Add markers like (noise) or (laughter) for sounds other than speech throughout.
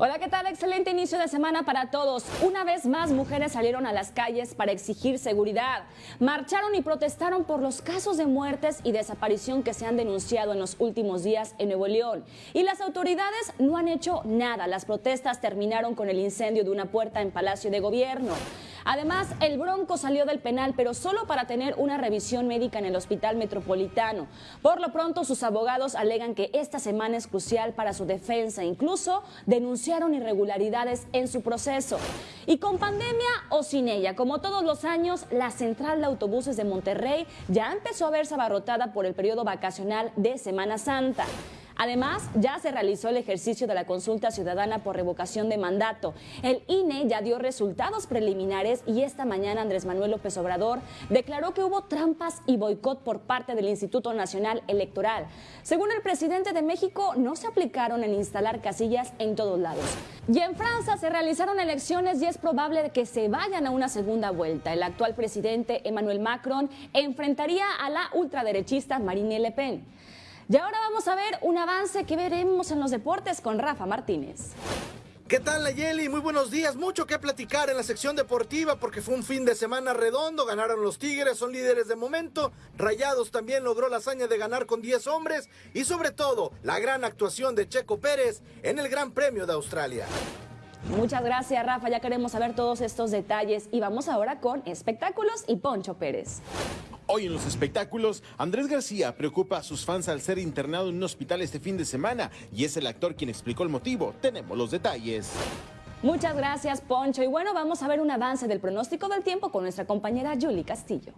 Hola, ¿qué tal? Excelente inicio de semana para todos. Una vez más, mujeres salieron a las calles para exigir seguridad. Marcharon y protestaron por los casos de muertes y desaparición que se han denunciado en los últimos días en Nuevo León. Y las autoridades no han hecho nada. Las protestas terminaron con el incendio de una puerta en Palacio de Gobierno. Además, el Bronco salió del penal, pero solo para tener una revisión médica en el Hospital Metropolitano. Por lo pronto, sus abogados alegan que esta semana es crucial para su defensa. Incluso denunciaron irregularidades en su proceso. Y con pandemia o sin ella, como todos los años, la central de autobuses de Monterrey ya empezó a verse abarrotada por el periodo vacacional de Semana Santa. Además, ya se realizó el ejercicio de la consulta ciudadana por revocación de mandato. El INE ya dio resultados preliminares y esta mañana Andrés Manuel López Obrador declaró que hubo trampas y boicot por parte del Instituto Nacional Electoral. Según el presidente de México, no se aplicaron en instalar casillas en todos lados. Y en Francia se realizaron elecciones y es probable que se vayan a una segunda vuelta. El actual presidente Emmanuel Macron enfrentaría a la ultraderechista Marine Le Pen. Y ahora vamos a ver un avance que veremos en los deportes con Rafa Martínez. ¿Qué tal, Nayeli? Muy buenos días. Mucho que platicar en la sección deportiva porque fue un fin de semana redondo. Ganaron los Tigres, son líderes de momento. Rayados también logró la hazaña de ganar con 10 hombres. Y sobre todo, la gran actuación de Checo Pérez en el Gran Premio de Australia. Muchas gracias, Rafa. Ya queremos saber todos estos detalles. Y vamos ahora con espectáculos y Poncho Pérez. Hoy en los espectáculos, Andrés García preocupa a sus fans al ser internado en un hospital este fin de semana y es el actor quien explicó el motivo. Tenemos los detalles. Muchas gracias, Poncho. Y bueno, vamos a ver un avance del pronóstico del tiempo con nuestra compañera Julie Castillo.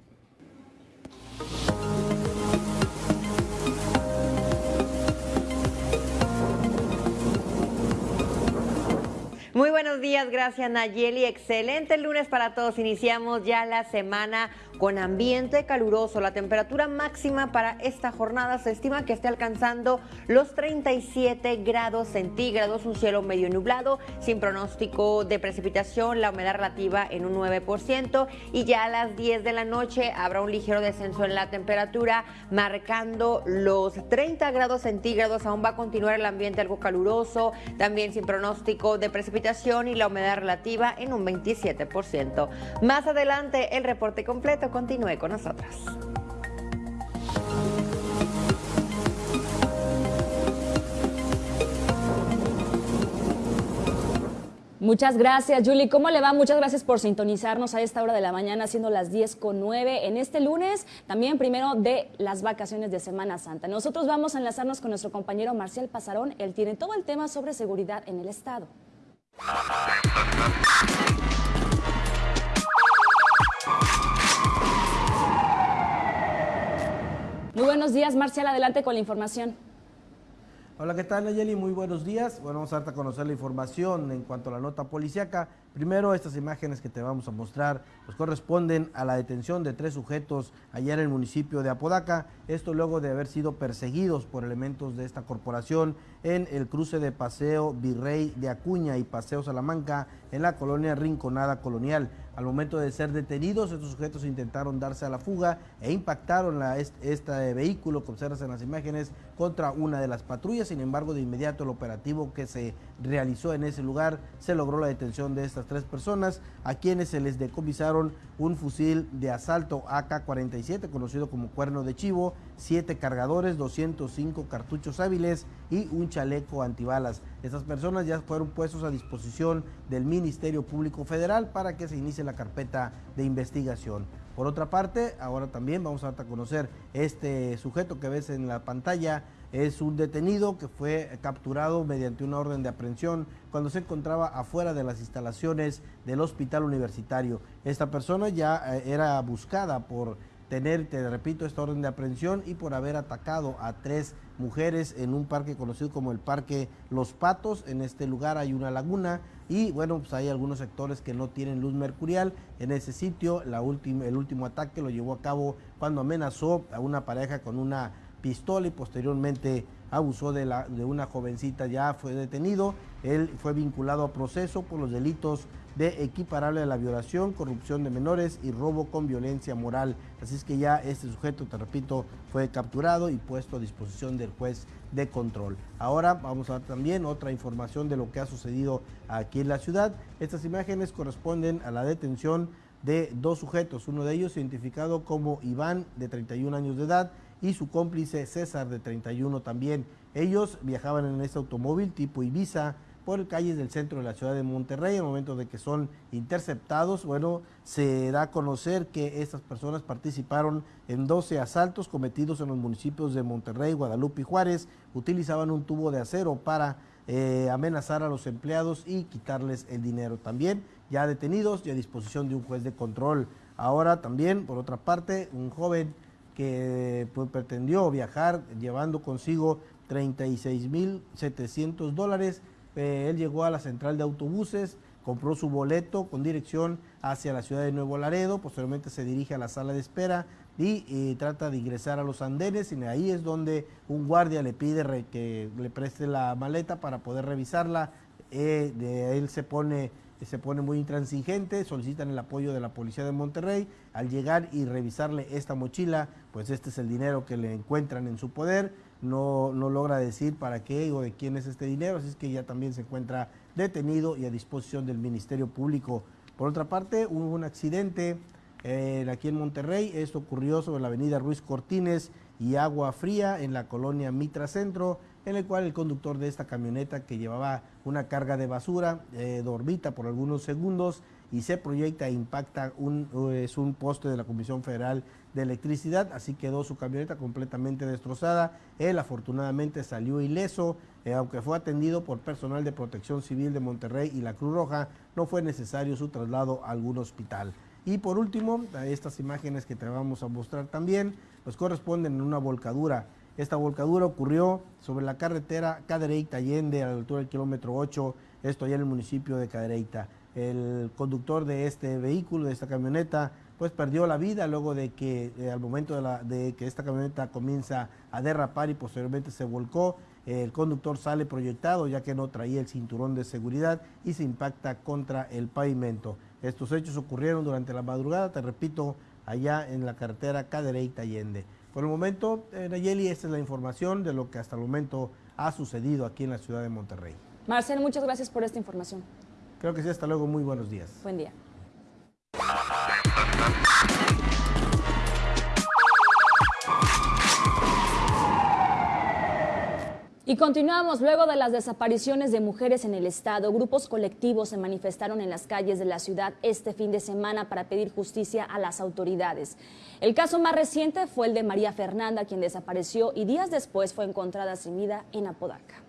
Muy buenos días, gracias Nayeli. Excelente lunes para todos. Iniciamos ya la semana con ambiente caluroso. La temperatura máxima para esta jornada se estima que esté alcanzando los 37 grados centígrados, un cielo medio nublado, sin pronóstico de precipitación, la humedad relativa en un 9% y ya a las 10 de la noche habrá un ligero descenso en la temperatura, marcando los 30 grados centígrados. Aún va a continuar el ambiente algo caluroso, también sin pronóstico de precipitación y la humedad relativa en un 27%. Más adelante el reporte completo continúe con nosotros. Muchas gracias, Julie. ¿Cómo le va? Muchas gracias por sintonizarnos a esta hora de la mañana, siendo las 10 con 9 en este lunes, también primero de las vacaciones de Semana Santa. Nosotros vamos a enlazarnos con nuestro compañero Marcial Pasarón. Él tiene todo el tema sobre seguridad en el Estado. Muy buenos días, Marcial, adelante con la información. Hola, ¿qué tal, Nayeli? Muy buenos días. Bueno, vamos a darte a conocer la información en cuanto a la nota policiaca. Primero, estas imágenes que te vamos a mostrar pues corresponden a la detención de tres sujetos allá en el municipio de Apodaca. Esto luego de haber sido perseguidos por elementos de esta corporación en el cruce de Paseo Virrey de Acuña y Paseo Salamanca en la colonia Rinconada Colonial. Al momento de ser detenidos, estos sujetos intentaron darse a la fuga e impactaron la, este vehículo que observas en las imágenes contra una de las patrullas. Sin embargo, de inmediato el operativo que se realizó en ese lugar se logró la detención de estas tres personas a quienes se les decomisaron un fusil de asalto AK-47 conocido como cuerno de chivo, siete cargadores, 205 cartuchos hábiles y un chaleco antibalas. Estas personas ya fueron puestos a disposición del Ministerio Público Federal para que se inicie la carpeta de investigación. Por otra parte, ahora también vamos a conocer este sujeto que ves en la pantalla, es un detenido que fue capturado mediante una orden de aprehensión cuando se encontraba afuera de las instalaciones del hospital universitario. Esta persona ya eh, era buscada por tener, te repito, esta orden de aprehensión y por haber atacado a tres mujeres en un parque conocido como el Parque Los Patos. En este lugar hay una laguna y bueno, pues hay algunos sectores que no tienen luz mercurial. En ese sitio, la el último ataque lo llevó a cabo cuando amenazó a una pareja con una pistola y posteriormente abusó de, la, de una jovencita, ya fue detenido. Él fue vinculado a proceso por los delitos de equiparable a la violación, corrupción de menores y robo con violencia moral. Así es que ya este sujeto, te repito, fue capturado y puesto a disposición del juez de control. Ahora vamos a ver también otra información de lo que ha sucedido aquí en la ciudad. Estas imágenes corresponden a la detención de dos sujetos, uno de ellos identificado como Iván, de 31 años de edad, y su cómplice César, de 31 también. Ellos viajaban en este automóvil tipo Ibiza, por calles del centro de la ciudad de Monterrey. En el momento de que son interceptados, bueno, se da a conocer que estas personas participaron en 12 asaltos cometidos en los municipios de Monterrey, Guadalupe y Juárez. Utilizaban un tubo de acero para eh, amenazar a los empleados y quitarles el dinero. También ya detenidos y a disposición de un juez de control. Ahora también, por otra parte, un joven que pues, pretendió viajar llevando consigo 36.700 dólares eh, él llegó a la central de autobuses, compró su boleto con dirección hacia la ciudad de Nuevo Laredo, posteriormente se dirige a la sala de espera y, trata de ingresar a los andenes y ahí es donde un guardia le pide que le preste la maleta para poder revisarla. Eh, de él se pone se pone muy intransigente, solicitan el apoyo de la policía de Monterrey. Al llegar y revisarle esta mochila, pues este es el dinero que le encuentran en su poder no, no logra decir para qué o de quién es este dinero, así es que ya también se encuentra detenido y a disposición del Ministerio Público. Por otra parte, hubo un accidente eh, aquí en Monterrey, esto ocurrió sobre la avenida Ruiz Cortines y Agua Fría en la colonia Mitra Centro, en el cual el conductor de esta camioneta que llevaba una carga de basura eh, dormita por algunos segundos y se proyecta e impacta un, es un poste de la Comisión Federal de Electricidad, así quedó su camioneta completamente destrozada. Él afortunadamente salió ileso, eh, aunque fue atendido por personal de protección civil de Monterrey y la Cruz Roja, no fue necesario su traslado a algún hospital. Y por último, estas imágenes que te vamos a mostrar también, pues corresponden en una volcadura. Esta volcadura ocurrió sobre la carretera Cadereyta-Allende a la altura del kilómetro 8, esto allá en el municipio de Cadereyta el conductor de este vehículo, de esta camioneta, pues perdió la vida luego de que eh, al momento de, que esta camioneta comienza a derrapar y posteriormente se volcó, el conductor sale proyectado ya que no traía el cinturón de seguridad y se impacta contra el pavimento. Estos hechos ocurrieron durante la madrugada, te repito, allá en la carretera Cadereyta Allende. Por el momento, eh, Nayeli, esta es la información de lo que hasta el momento ha sucedido aquí en la ciudad de Monterrey. Marcel, muchas gracias por esta información. Creo que sí, hasta luego, muy buenos días. Buen día. Y continuamos, luego de las desapariciones de mujeres en el estado, grupos colectivos se manifestaron en las calles de la ciudad este fin de semana para pedir justicia a las autoridades. El caso más reciente fue el de María Fernanda, quien desapareció y días después fue encontrada sin vida en Apodaca.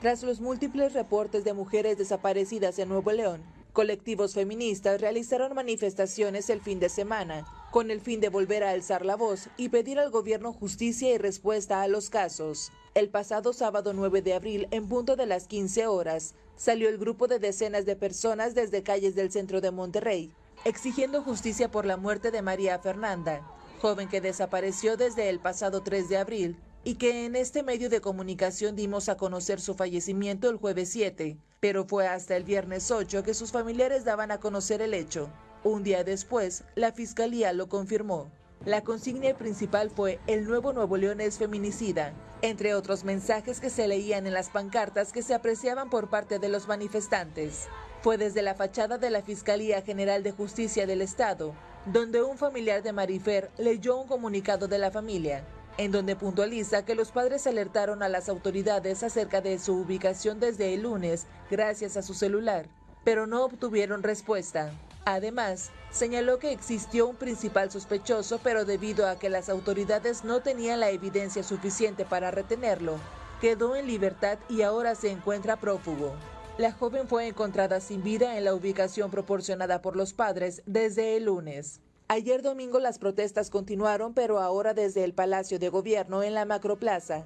Tras los múltiples reportes de mujeres desaparecidas en Nuevo León, colectivos feministas realizaron manifestaciones el fin de semana con el fin de volver a alzar la voz y pedir al gobierno justicia y respuesta a los casos. El pasado sábado 9 de abril, en punto de las 15 horas, salió el grupo de decenas de personas desde calles del centro de Monterrey, exigiendo justicia por la muerte de María Fernanda, joven que desapareció desde el pasado 3 de abril y que en este medio de comunicación dimos a conocer su fallecimiento el jueves 7, pero fue hasta el viernes 8 que sus familiares daban a conocer el hecho. Un día después, la fiscalía lo confirmó. La consigna principal fue El nuevo Nuevo León es feminicida, entre otros mensajes que se leían en las pancartas que se apreciaban por parte de los manifestantes. Fue desde la fachada de la Fiscalía General de Justicia del Estado, donde un familiar de Marifer leyó un comunicado de la familia, en donde puntualiza que los padres alertaron a las autoridades acerca de su ubicación desde el lunes gracias a su celular, pero no obtuvieron respuesta. Además, señaló que existió un principal sospechoso, pero debido a que las autoridades no tenían la evidencia suficiente para retenerlo, quedó en libertad y ahora se encuentra prófugo. La joven fue encontrada sin vida en la ubicación proporcionada por los padres desde el lunes. Ayer domingo las protestas continuaron, pero ahora desde el Palacio de Gobierno en la Macroplaza,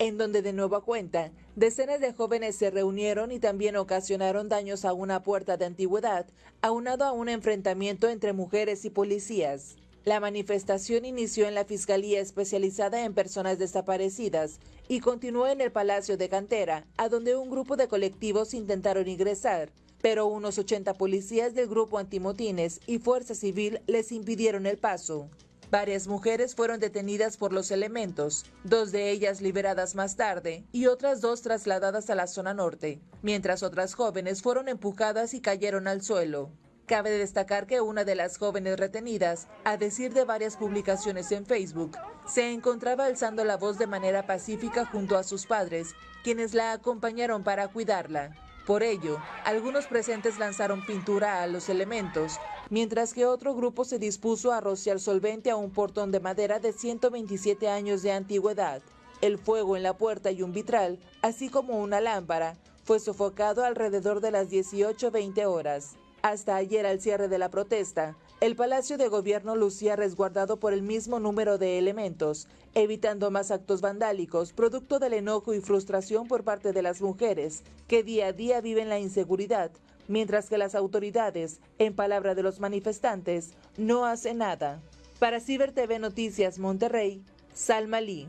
en donde de nueva cuenta, decenas de jóvenes se reunieron y también ocasionaron daños a una puerta de antigüedad, aunado a un enfrentamiento entre mujeres y policías. La manifestación inició en la Fiscalía Especializada en Personas Desaparecidas y continuó en el Palacio de Cantera, a donde un grupo de colectivos intentaron ingresar, pero unos 80 policías del grupo antimotines y Fuerza Civil les impidieron el paso. Varias mujeres fueron detenidas por los elementos, dos de ellas liberadas más tarde y otras dos trasladadas a la zona norte, mientras otras jóvenes fueron empujadas y cayeron al suelo. Cabe destacar que una de las jóvenes retenidas, a decir de varias publicaciones en Facebook, se encontraba alzando la voz de manera pacífica junto a sus padres, quienes la acompañaron para cuidarla. Por ello, algunos presentes lanzaron pintura a los elementos, mientras que otro grupo se dispuso a rociar solvente a un portón de madera de 127 años de antigüedad. El fuego en la puerta y un vitral, así como una lámpara, fue sofocado alrededor de las 18.20 horas. Hasta ayer al cierre de la protesta, el Palacio de Gobierno lucía resguardado por el mismo número de elementos, evitando más actos vandálicos, producto del enojo y frustración por parte de las mujeres, que día a día viven la inseguridad, mientras que las autoridades, en palabra de los manifestantes, no hacen nada. Para Ciber TV Noticias Monterrey, Salma Lee.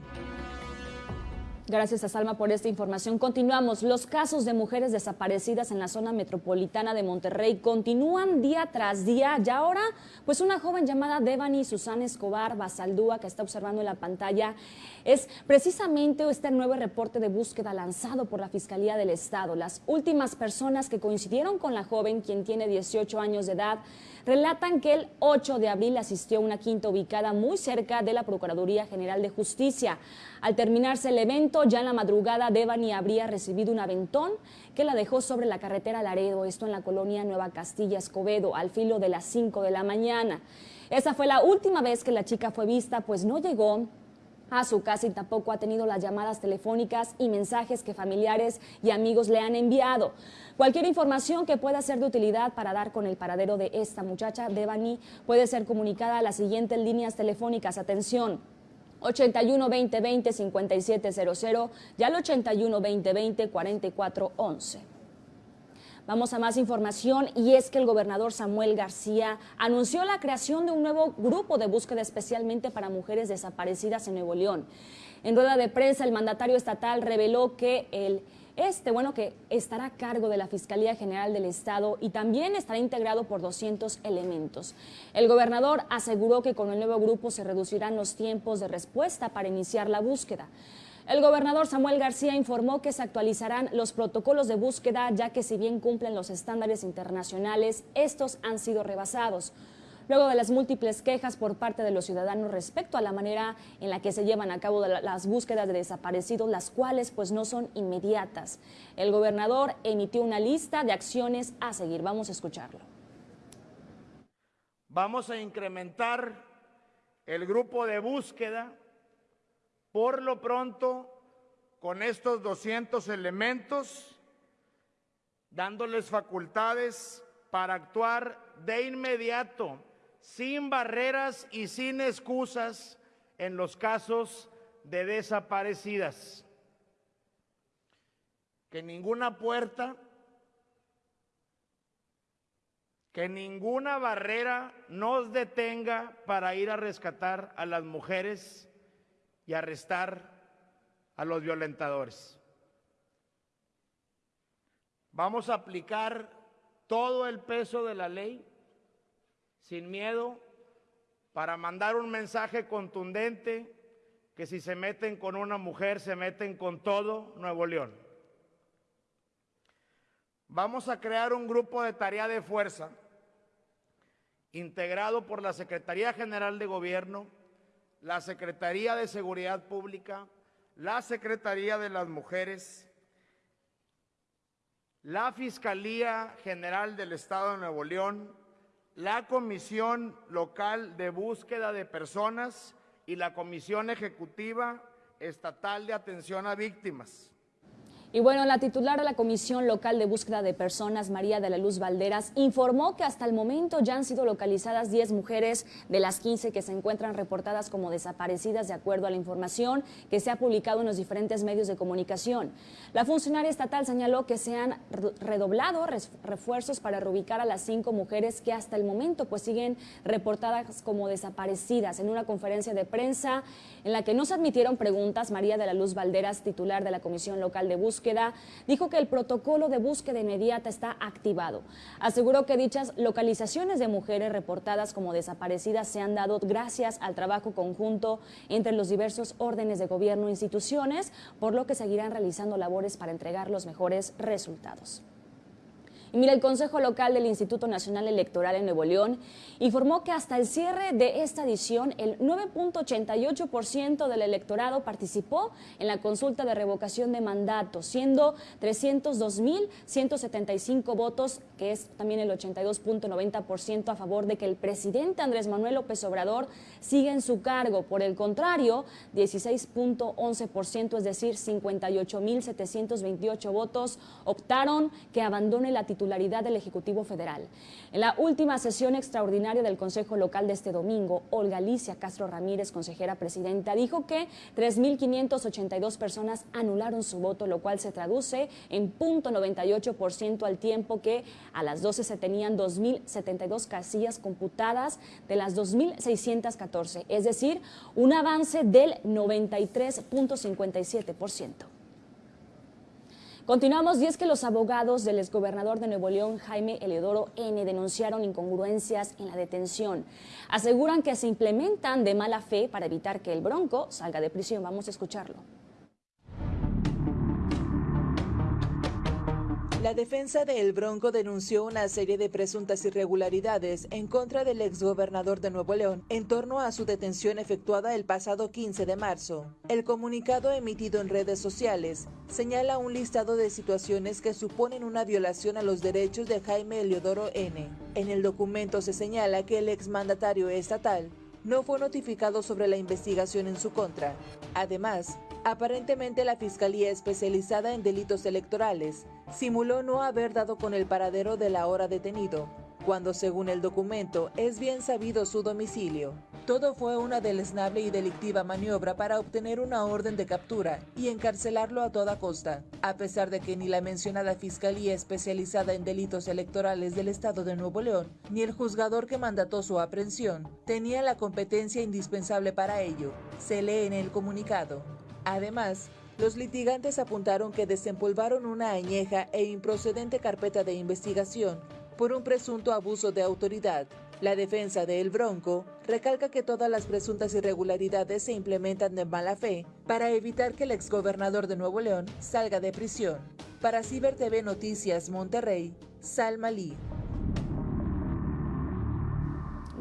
Gracias a Salma por esta información. Continuamos. Los casos de mujeres desaparecidas en la zona metropolitana de Monterrey continúan día tras día. Y ahora, pues una joven llamada Devani Susana Escobar Basaldúa, que está observando en la pantalla, es precisamente este nuevo reporte de búsqueda lanzado por la Fiscalía del Estado. Las últimas personas que coincidieron con la joven, quien tiene 18 años de edad, relatan que el 8 de abril asistió a una quinta ubicada muy cerca de la Procuraduría General de Justicia. Al terminarse el evento, ya en la madrugada, Devani habría recibido un aventón que la dejó sobre la carretera Laredo, esto en la colonia Nueva Castilla Escobedo, al filo de las 5 de la mañana. Esa fue la última vez que la chica fue vista, pues no llegó a su casa y tampoco ha tenido las llamadas telefónicas y mensajes que familiares y amigos le han enviado. Cualquier información que pueda ser de utilidad para dar con el paradero de esta muchacha, Devani, puede ser comunicada a las siguientes líneas telefónicas. Atención. 81 20 20 5700 y al 81 20 20 4411. Vamos a más información y es que el gobernador Samuel García anunció la creación de un nuevo grupo de búsqueda especialmente para mujeres desaparecidas en Nuevo León. En rueda de prensa, el mandatario estatal reveló que el este, bueno, que estará a cargo de la Fiscalía General del Estado y también estará integrado por 200 elementos. El gobernador aseguró que con el nuevo grupo se reducirán los tiempos de respuesta para iniciar la búsqueda. El gobernador Samuel García informó que se actualizarán los protocolos de búsqueda, ya que si bien cumplen los estándares internacionales, estos han sido rebasados. Luego de las múltiples quejas por parte de los ciudadanos respecto a la manera en la que se llevan a cabo las búsquedas de desaparecidos, las cuales pues no son inmediatas. El gobernador emitió una lista de acciones a seguir. Vamos a escucharlo. Vamos a incrementar el grupo de búsqueda por lo pronto, con estos 200 elementos, dándoles facultades para actuar de inmediato, sin barreras y sin excusas en los casos de desaparecidas. Que ninguna puerta, que ninguna barrera nos detenga para ir a rescatar a las mujeres y arrestar a los violentadores. Vamos a aplicar todo el peso de la ley sin miedo para mandar un mensaje contundente que si se meten con una mujer, se meten con todo Nuevo León. Vamos a crear un grupo de tarea de fuerza integrado por la Secretaría General de Gobierno, la Secretaría de Seguridad Pública, la Secretaría de las Mujeres, la Fiscalía General del Estado de Nuevo León, la Comisión Local de Búsqueda de Personas y la Comisión Ejecutiva Estatal de Atención a Víctimas. Y bueno, la titular de la Comisión Local de Búsqueda de Personas, María de la Luz Valderas, informó que hasta el momento ya han sido localizadas 10 mujeres de las 15 que se encuentran reportadas como desaparecidas de acuerdo a la información que se ha publicado en los diferentes medios de comunicación. La funcionaria estatal señaló que se han redoblado refuerzos para reubicar a las cinco mujeres que hasta el momento pues siguen reportadas como desaparecidas. En una conferencia de prensa en la que no se admitieron preguntas, María de la Luz Valderas, titular de la Comisión Local de Búsqueda, dijo que el protocolo de búsqueda inmediata está activado. Aseguró que dichas localizaciones de mujeres reportadas como desaparecidas se han dado gracias al trabajo conjunto entre los diversos órdenes de gobierno e instituciones, por lo que seguirán realizando labores para entregar los mejores resultados. Y mira, el Consejo Local del Instituto Nacional Electoral en Nuevo León informó que hasta el cierre de esta edición, el 9.88% del electorado participó en la consulta de revocación de mandato, siendo 302.175 votos, que es también el 82.90% a favor de que el presidente Andrés Manuel López Obrador siga en su cargo. Por el contrario, 16.11%, es decir, 58.728 votos, optaron que abandone la titularidad titularidad del Ejecutivo Federal. En la última sesión extraordinaria del Consejo Local de este domingo, Olga Alicia Castro Ramírez, consejera presidenta, dijo que 3.582 personas anularon su voto, lo cual se traduce en punto 98% al tiempo que a las 12 se tenían 2.072 casillas computadas de las 2.614, es decir, un avance del 93.57%. Continuamos y es que los abogados del exgobernador de Nuevo León, Jaime Eleodoro N., denunciaron incongruencias en la detención. Aseguran que se implementan de mala fe para evitar que el Bronco salga de prisión. Vamos a escucharlo. La defensa de El Bronco denunció una serie de presuntas irregularidades en contra del exgobernador de Nuevo León en torno a su detención efectuada el pasado 15 de marzo. El comunicado emitido en redes sociales señala un listado de situaciones que suponen una violación a los derechos de Jaime Eleodoro N. En el documento se señala que el exmandatario estatal no fue notificado sobre la investigación en su contra. Además, aparentemente la Fiscalía Especializada en Delitos Electorales simuló no haber dado con el paradero del ahora detenido, cuando según el documento es bien sabido su domicilio. Todo fue una deleznable y delictiva maniobra para obtener una orden de captura y encarcelarlo a toda costa, a pesar de que ni la mencionada Fiscalía especializada en delitos electorales del Estado de Nuevo León, ni el juzgador que mandató su aprehensión, tenía la competencia indispensable para ello, se lee en el comunicado. Además, los litigantes apuntaron que desempolvaron una añeja e improcedente carpeta de investigación por un presunto abuso de autoridad. La defensa de El Bronco recalca que todas las presuntas irregularidades se implementan de mala fe para evitar que el exgobernador de Nuevo León salga de prisión. Para Ciber TV Noticias Monterrey, Salma Lee.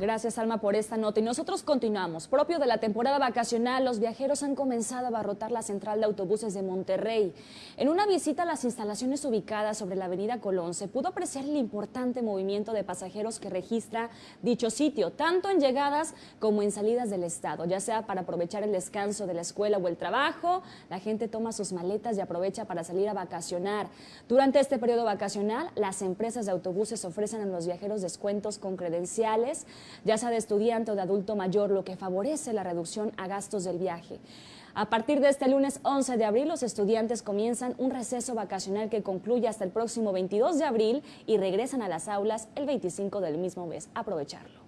Gracias, Alma, por esta nota. Y nosotros continuamos. Propio de la temporada vacacional, los viajeros han comenzado a abarrotar la central de autobuses de Monterrey. En una visita a las instalaciones ubicadas sobre la avenida Colón, se pudo apreciar el importante movimiento de pasajeros que registra dicho sitio, tanto en llegadas como en salidas del estado, ya sea para aprovechar el descanso de la escuela o el trabajo. La gente toma sus maletas y aprovecha para salir a vacacionar. Durante este periodo vacacional, las empresas de autobuses ofrecen a los viajeros descuentos con credenciales ya sea de estudiante o de adulto mayor, lo que favorece la reducción a gastos del viaje. A partir de este lunes 11 de abril, los estudiantes comienzan un receso vacacional que concluye hasta el próximo 22 de abril y regresan a las aulas el 25 del mismo mes. Aprovecharlo.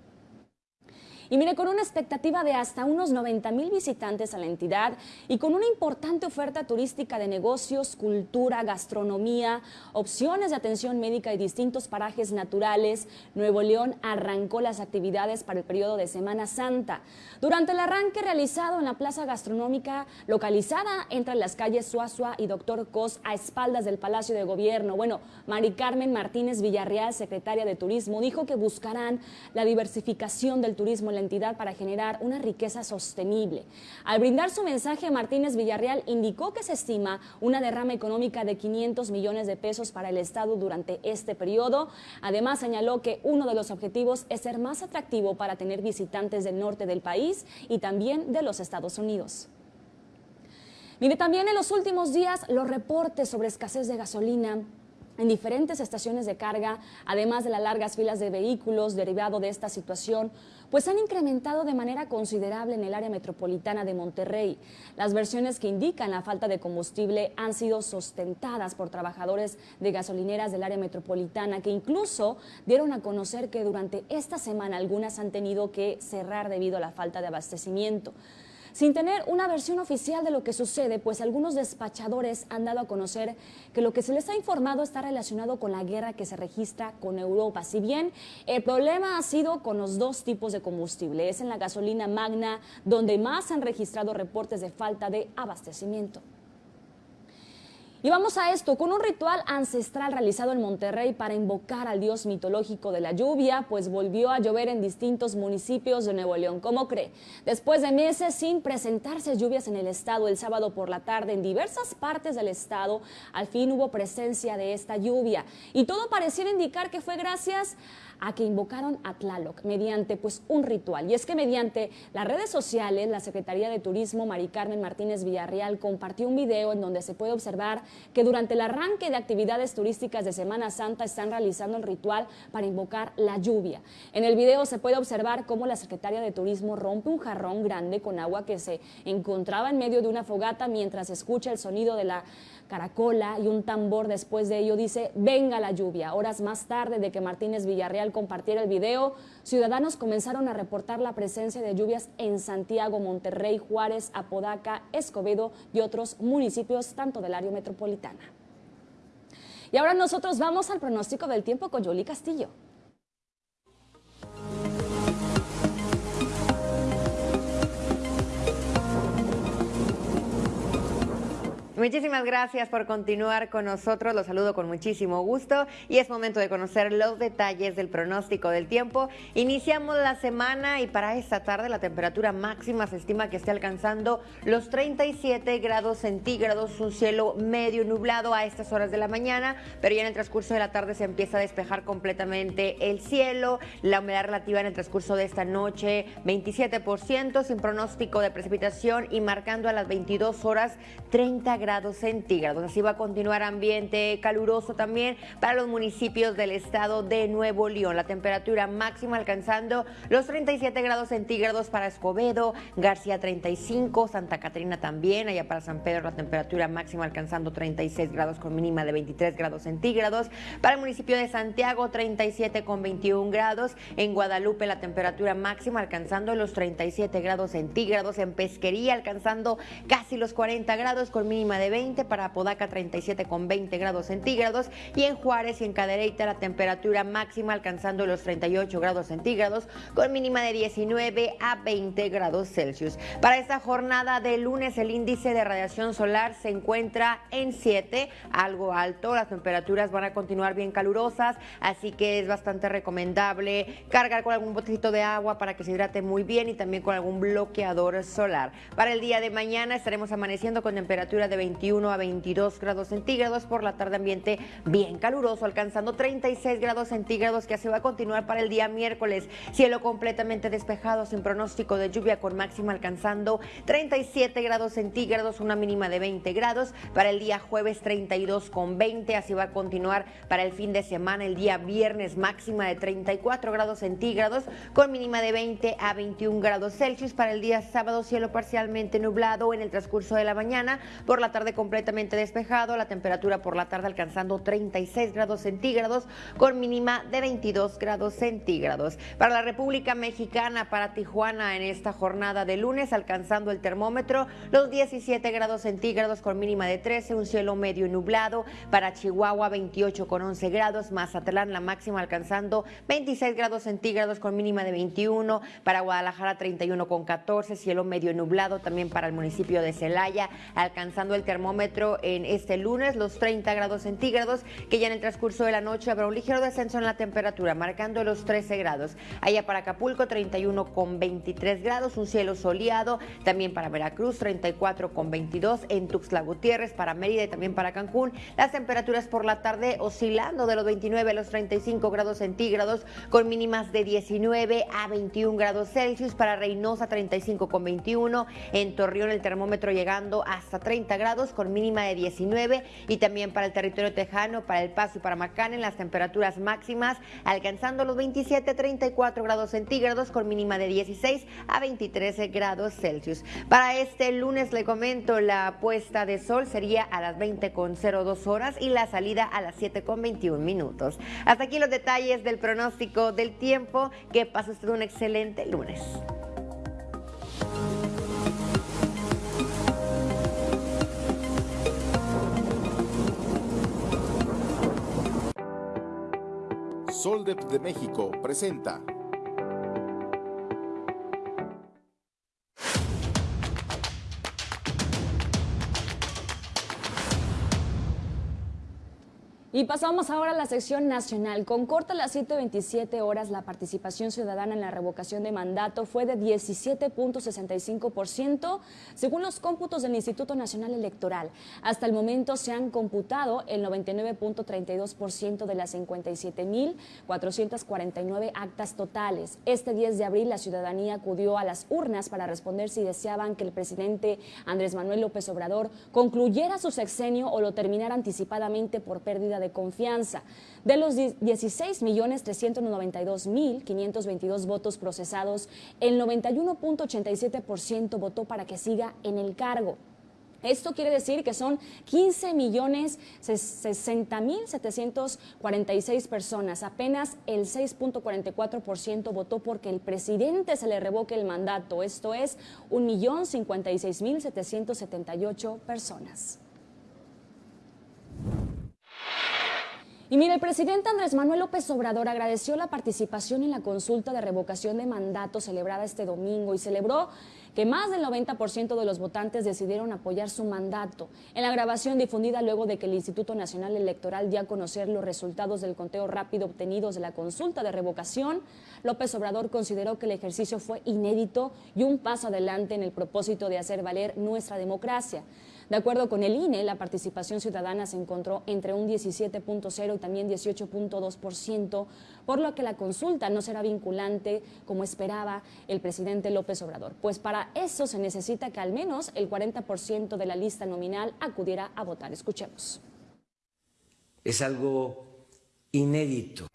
Y mire, con una expectativa de hasta unos 90 mil visitantes a la entidad y con una importante oferta turística de negocios, cultura, gastronomía, opciones de atención médica y distintos parajes naturales, Nuevo León arrancó las actividades para el periodo de Semana Santa. Durante el arranque realizado en la plaza gastronómica localizada entre las calles Suazua y Doctor Cos a espaldas del Palacio de Gobierno, bueno, Mari Carmen Martínez Villarreal, secretaria de Turismo, dijo que buscarán la diversificación del turismo en la entidad para generar una riqueza sostenible. Al brindar su mensaje, Martínez Villarreal indicó que se estima una derrama económica de 500 millones de pesos para el Estado durante este periodo. Además, señaló que uno de los objetivos es ser más atractivo para tener visitantes del norte del país y también de los Estados Unidos. Mire, también en los últimos días los reportes sobre escasez de gasolina en diferentes estaciones de carga, además de las largas filas de vehículos derivado de esta situación, pues han incrementado de manera considerable en el área metropolitana de Monterrey. Las versiones que indican la falta de combustible han sido sustentadas por trabajadores de gasolineras del área metropolitana que incluso dieron a conocer que durante esta semana algunas han tenido que cerrar debido a la falta de abastecimiento sin tener una versión oficial de lo que sucede, pues algunos despachadores han dado a conocer que lo que se les ha informado está relacionado con la guerra que se registra con Europa. Si bien el problema ha sido con los dos tipos de combustible, es en la gasolina magna donde más han registrado reportes de falta de abastecimiento. Y vamos a esto, con un ritual ancestral realizado en Monterrey para invocar al dios mitológico de la lluvia, pues volvió a llover en distintos municipios de Nuevo León. ¿Cómo cree? Después de meses sin presentarse lluvias en el estado, el sábado por la tarde en diversas partes del estado, al fin hubo presencia de esta lluvia. Y todo pareciera indicar que fue gracias a que invocaron a Tlaloc mediante pues un ritual. Y es que mediante las redes sociales, la Secretaría de Turismo, Mari Carmen Martínez Villarreal, compartió un video en donde se puede observar que durante el arranque de actividades turísticas de Semana Santa están realizando el ritual para invocar la lluvia. En el video se puede observar cómo la Secretaria de Turismo rompe un jarrón grande con agua que se encontraba en medio de una fogata mientras escucha el sonido de la caracola y un tambor después de ello dice, venga la lluvia. Horas más tarde de que Martínez Villarreal compartiera el video, ciudadanos comenzaron a reportar la presencia de lluvias en Santiago, Monterrey, Juárez, Apodaca, Escobedo y otros municipios, tanto del área metropolitana. Y ahora nosotros vamos al pronóstico del tiempo con Yoli Castillo. Muchísimas gracias por continuar con nosotros. Los saludo con muchísimo gusto y es momento de conocer los detalles del pronóstico del tiempo. Iniciamos la semana y para esta tarde la temperatura máxima se estima que esté alcanzando los 37 grados centígrados, un cielo medio nublado a estas horas de la mañana, pero ya en el transcurso de la tarde se empieza a despejar completamente el cielo. La humedad relativa en el transcurso de esta noche 27% sin pronóstico de precipitación y marcando a las 22 horas 30 grados centígrados. Así va a continuar ambiente caluroso también para los municipios del estado de Nuevo León. La temperatura máxima alcanzando los 37 grados centígrados para Escobedo, García 35, Santa Catarina también, allá para San Pedro la temperatura máxima alcanzando 36 grados con mínima de 23 grados centígrados. Para el municipio de Santiago 37 con 21 grados. En Guadalupe la temperatura máxima alcanzando los 37 grados centígrados. En Pesquería alcanzando casi los 40 grados con mínima de de 20, para Apodaca 37 con 20 grados centígrados y en Juárez y en Cadereyta la temperatura máxima alcanzando los 38 grados centígrados con mínima de 19 a 20 grados Celsius. Para esta jornada de lunes el índice de radiación solar se encuentra en 7, algo alto, las temperaturas van a continuar bien calurosas, así que es bastante recomendable cargar con algún botecito de agua para que se hidrate muy bien y también con algún bloqueador solar. Para el día de mañana estaremos amaneciendo con temperatura de 21 a 22 grados centígrados. Por la tarde ambiente bien caluroso, alcanzando 36 grados centígrados, que así va a continuar para el día miércoles. Cielo completamente despejado, sin pronóstico de lluvia, con máxima alcanzando 37 grados centígrados, una mínima de 20 grados. Para el día jueves 32 con 20, así va a continuar para el fin de semana, el día viernes máxima de 34 grados centígrados, con mínima de 20 a 21 grados Celsius. Para el día sábado, cielo parcialmente nublado en el transcurso de la mañana. Por la tarde completamente despejado, la temperatura por la tarde alcanzando 36 grados centígrados con mínima de 22 grados centígrados. Para la República Mexicana, para Tijuana en esta jornada de lunes alcanzando el termómetro los 17 grados centígrados con mínima de 13, un cielo medio nublado. Para Chihuahua 28 con 11 grados, Mazatlán la máxima alcanzando 26 grados centígrados con mínima de 21, para Guadalajara 31 con 14, cielo medio nublado también para el municipio de Celaya alcanzando el termómetro en este lunes, los 30 grados centígrados, que ya en el transcurso de la noche habrá un ligero descenso en la temperatura, marcando los 13 grados. Allá para Acapulco, 31 con 23 grados, un cielo soleado. También para Veracruz, 34 con 22. En Tuxtla Gutiérrez, para Mérida y también para Cancún, las temperaturas por la tarde oscilando de los 29 a los 35 grados centígrados, con mínimas de 19 a 21 grados Celsius. Para Reynosa, 35 con 21. En Torreón, el termómetro llegando hasta 30 grados, con mínima de 19. Y también para el territorio tejano, para El Paso y para Macán, en las temperaturas máximas, alcanzando los 27 a 34 grados centígrados, con mínima de 16 a 23 grados Celsius. Para este lunes, le comento, la puesta de sol sería a las 20 con 02 horas y la salida a las 7 con 21 minutos. Hasta aquí los detalles del pronóstico del tiempo. Que pase usted un excelente lunes. Soldep de México presenta Y pasamos ahora a la sección nacional. Con corta las 7.27 horas, la participación ciudadana en la revocación de mandato fue de 17.65%, según los cómputos del Instituto Nacional Electoral. Hasta el momento se han computado el 99.32% de las 57.449 actas totales. Este 10 de abril, la ciudadanía acudió a las urnas para responder si deseaban que el presidente Andrés Manuel López Obrador concluyera su sexenio o lo terminara anticipadamente por pérdida de confianza. De los 16.392.522 votos procesados, el 91.87% votó para que siga en el cargo. Esto quiere decir que son 15 millones 60 mil 746 personas. Apenas el 6.44% votó porque el presidente se le revoque el mandato. Esto es 1.056.778 personas. Y mire, el presidente Andrés Manuel López Obrador agradeció la participación en la consulta de revocación de mandato celebrada este domingo y celebró que más del 90% de los votantes decidieron apoyar su mandato. En la grabación difundida luego de que el Instituto Nacional Electoral dio a conocer los resultados del conteo rápido obtenidos de la consulta de revocación, López Obrador consideró que el ejercicio fue inédito y un paso adelante en el propósito de hacer valer nuestra democracia. De acuerdo con el INE, la participación ciudadana se encontró entre un 17.0 y también 18.2%, por lo que la consulta no será vinculante como esperaba el presidente López Obrador. Pues para eso se necesita que al menos el 40% de la lista nominal acudiera a votar. Escuchemos. Es algo inédito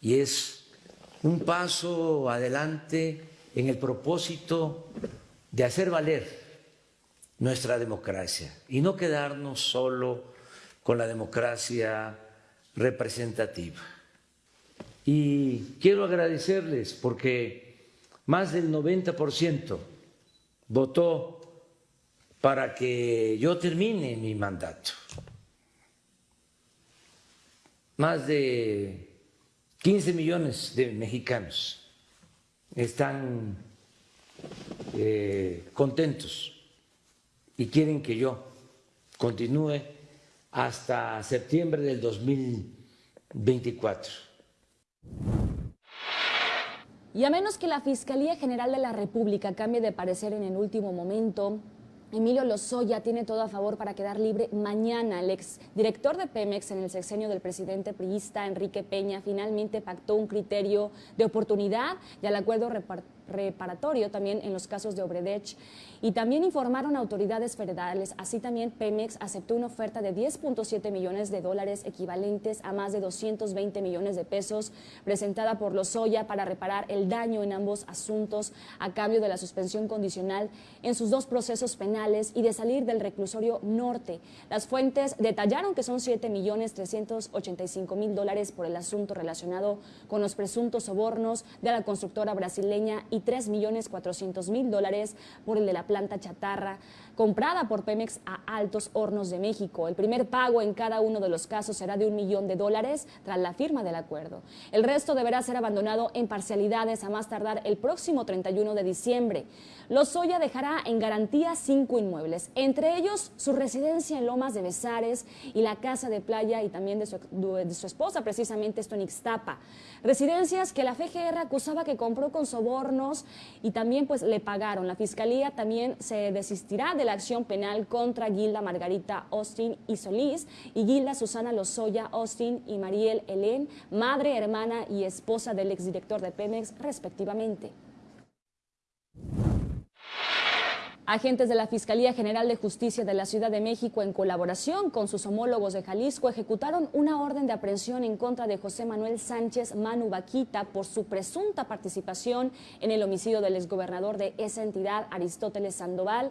y es un paso adelante en el propósito de hacer valer nuestra democracia y no quedarnos solo con la democracia representativa. Y quiero agradecerles porque más del 90% votó para que yo termine mi mandato. Más de 15 millones de mexicanos están eh, contentos y quieren que yo continúe hasta septiembre del 2024. Y a menos que la Fiscalía General de la República cambie de parecer en el último momento, Emilio Lozoya tiene todo a favor para quedar libre mañana. El ex director de Pemex en el sexenio del presidente priista Enrique Peña finalmente pactó un criterio de oportunidad y al acuerdo reparatorio también en los casos de Obredech y también informaron autoridades federales. Así también Pemex aceptó una oferta de 10.7 millones de dólares equivalentes a más de 220 millones de pesos presentada por Lozoya para reparar el daño en ambos asuntos a cambio de la suspensión condicional en sus dos procesos penales y de salir del reclusorio norte. Las fuentes detallaron que son 7 millones 385 mil dólares por el asunto relacionado con los presuntos sobornos de la constructora brasileña y y 3 millones 400 mil dólares por el de la planta chatarra comprada por Pemex a Altos Hornos de México. El primer pago en cada uno de los casos será de un millón de dólares tras la firma del acuerdo. El resto deberá ser abandonado en parcialidades a más tardar el próximo 31 de diciembre. Lozoya dejará en garantía cinco inmuebles, entre ellos su residencia en Lomas de Besares y la casa de playa y también de su, de su esposa, precisamente esto en Ixtapa. Residencias que la FGR acusaba que compró con sobornos y también pues le pagaron. La fiscalía también se desistirá de la acción penal contra Gilda Margarita Austin y Solís y Gilda Susana Lozoya Austin y Mariel Helen, madre, hermana y esposa del exdirector de Pemex, respectivamente. Agentes de la Fiscalía General de Justicia de la Ciudad de México, en colaboración con sus homólogos de Jalisco, ejecutaron una orden de aprehensión en contra de José Manuel Sánchez Manu Vaquita por su presunta participación en el homicidio del exgobernador de esa entidad, Aristóteles Sandoval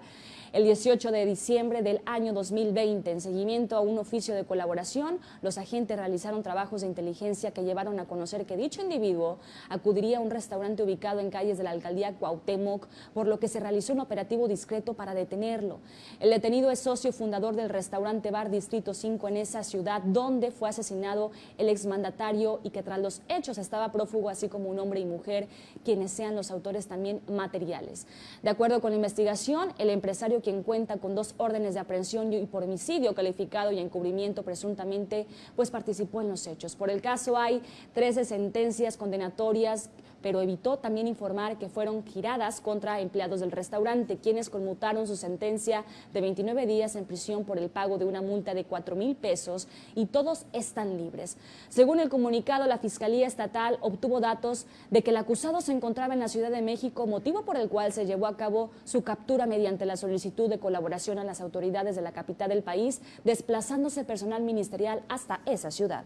el 18 de diciembre del año 2020. En seguimiento a un oficio de colaboración, los agentes realizaron trabajos de inteligencia que llevaron a conocer que dicho individuo acudiría a un restaurante ubicado en calles de la alcaldía Cuauhtémoc, por lo que se realizó un operativo discreto para detenerlo. El detenido es socio fundador del restaurante Bar Distrito 5 en esa ciudad, donde fue asesinado el exmandatario y que tras los hechos estaba prófugo, así como un hombre y mujer, quienes sean los autores también materiales. De acuerdo con la investigación, el empresario quien cuenta con dos órdenes de aprehensión y por homicidio calificado y encubrimiento presuntamente, pues participó en los hechos. Por el caso hay 13 sentencias condenatorias pero evitó también informar que fueron giradas contra empleados del restaurante, quienes conmutaron su sentencia de 29 días en prisión por el pago de una multa de 4 mil pesos y todos están libres. Según el comunicado, la Fiscalía Estatal obtuvo datos de que el acusado se encontraba en la Ciudad de México, motivo por el cual se llevó a cabo su captura mediante la solicitud de colaboración a las autoridades de la capital del país, desplazándose personal ministerial hasta esa ciudad.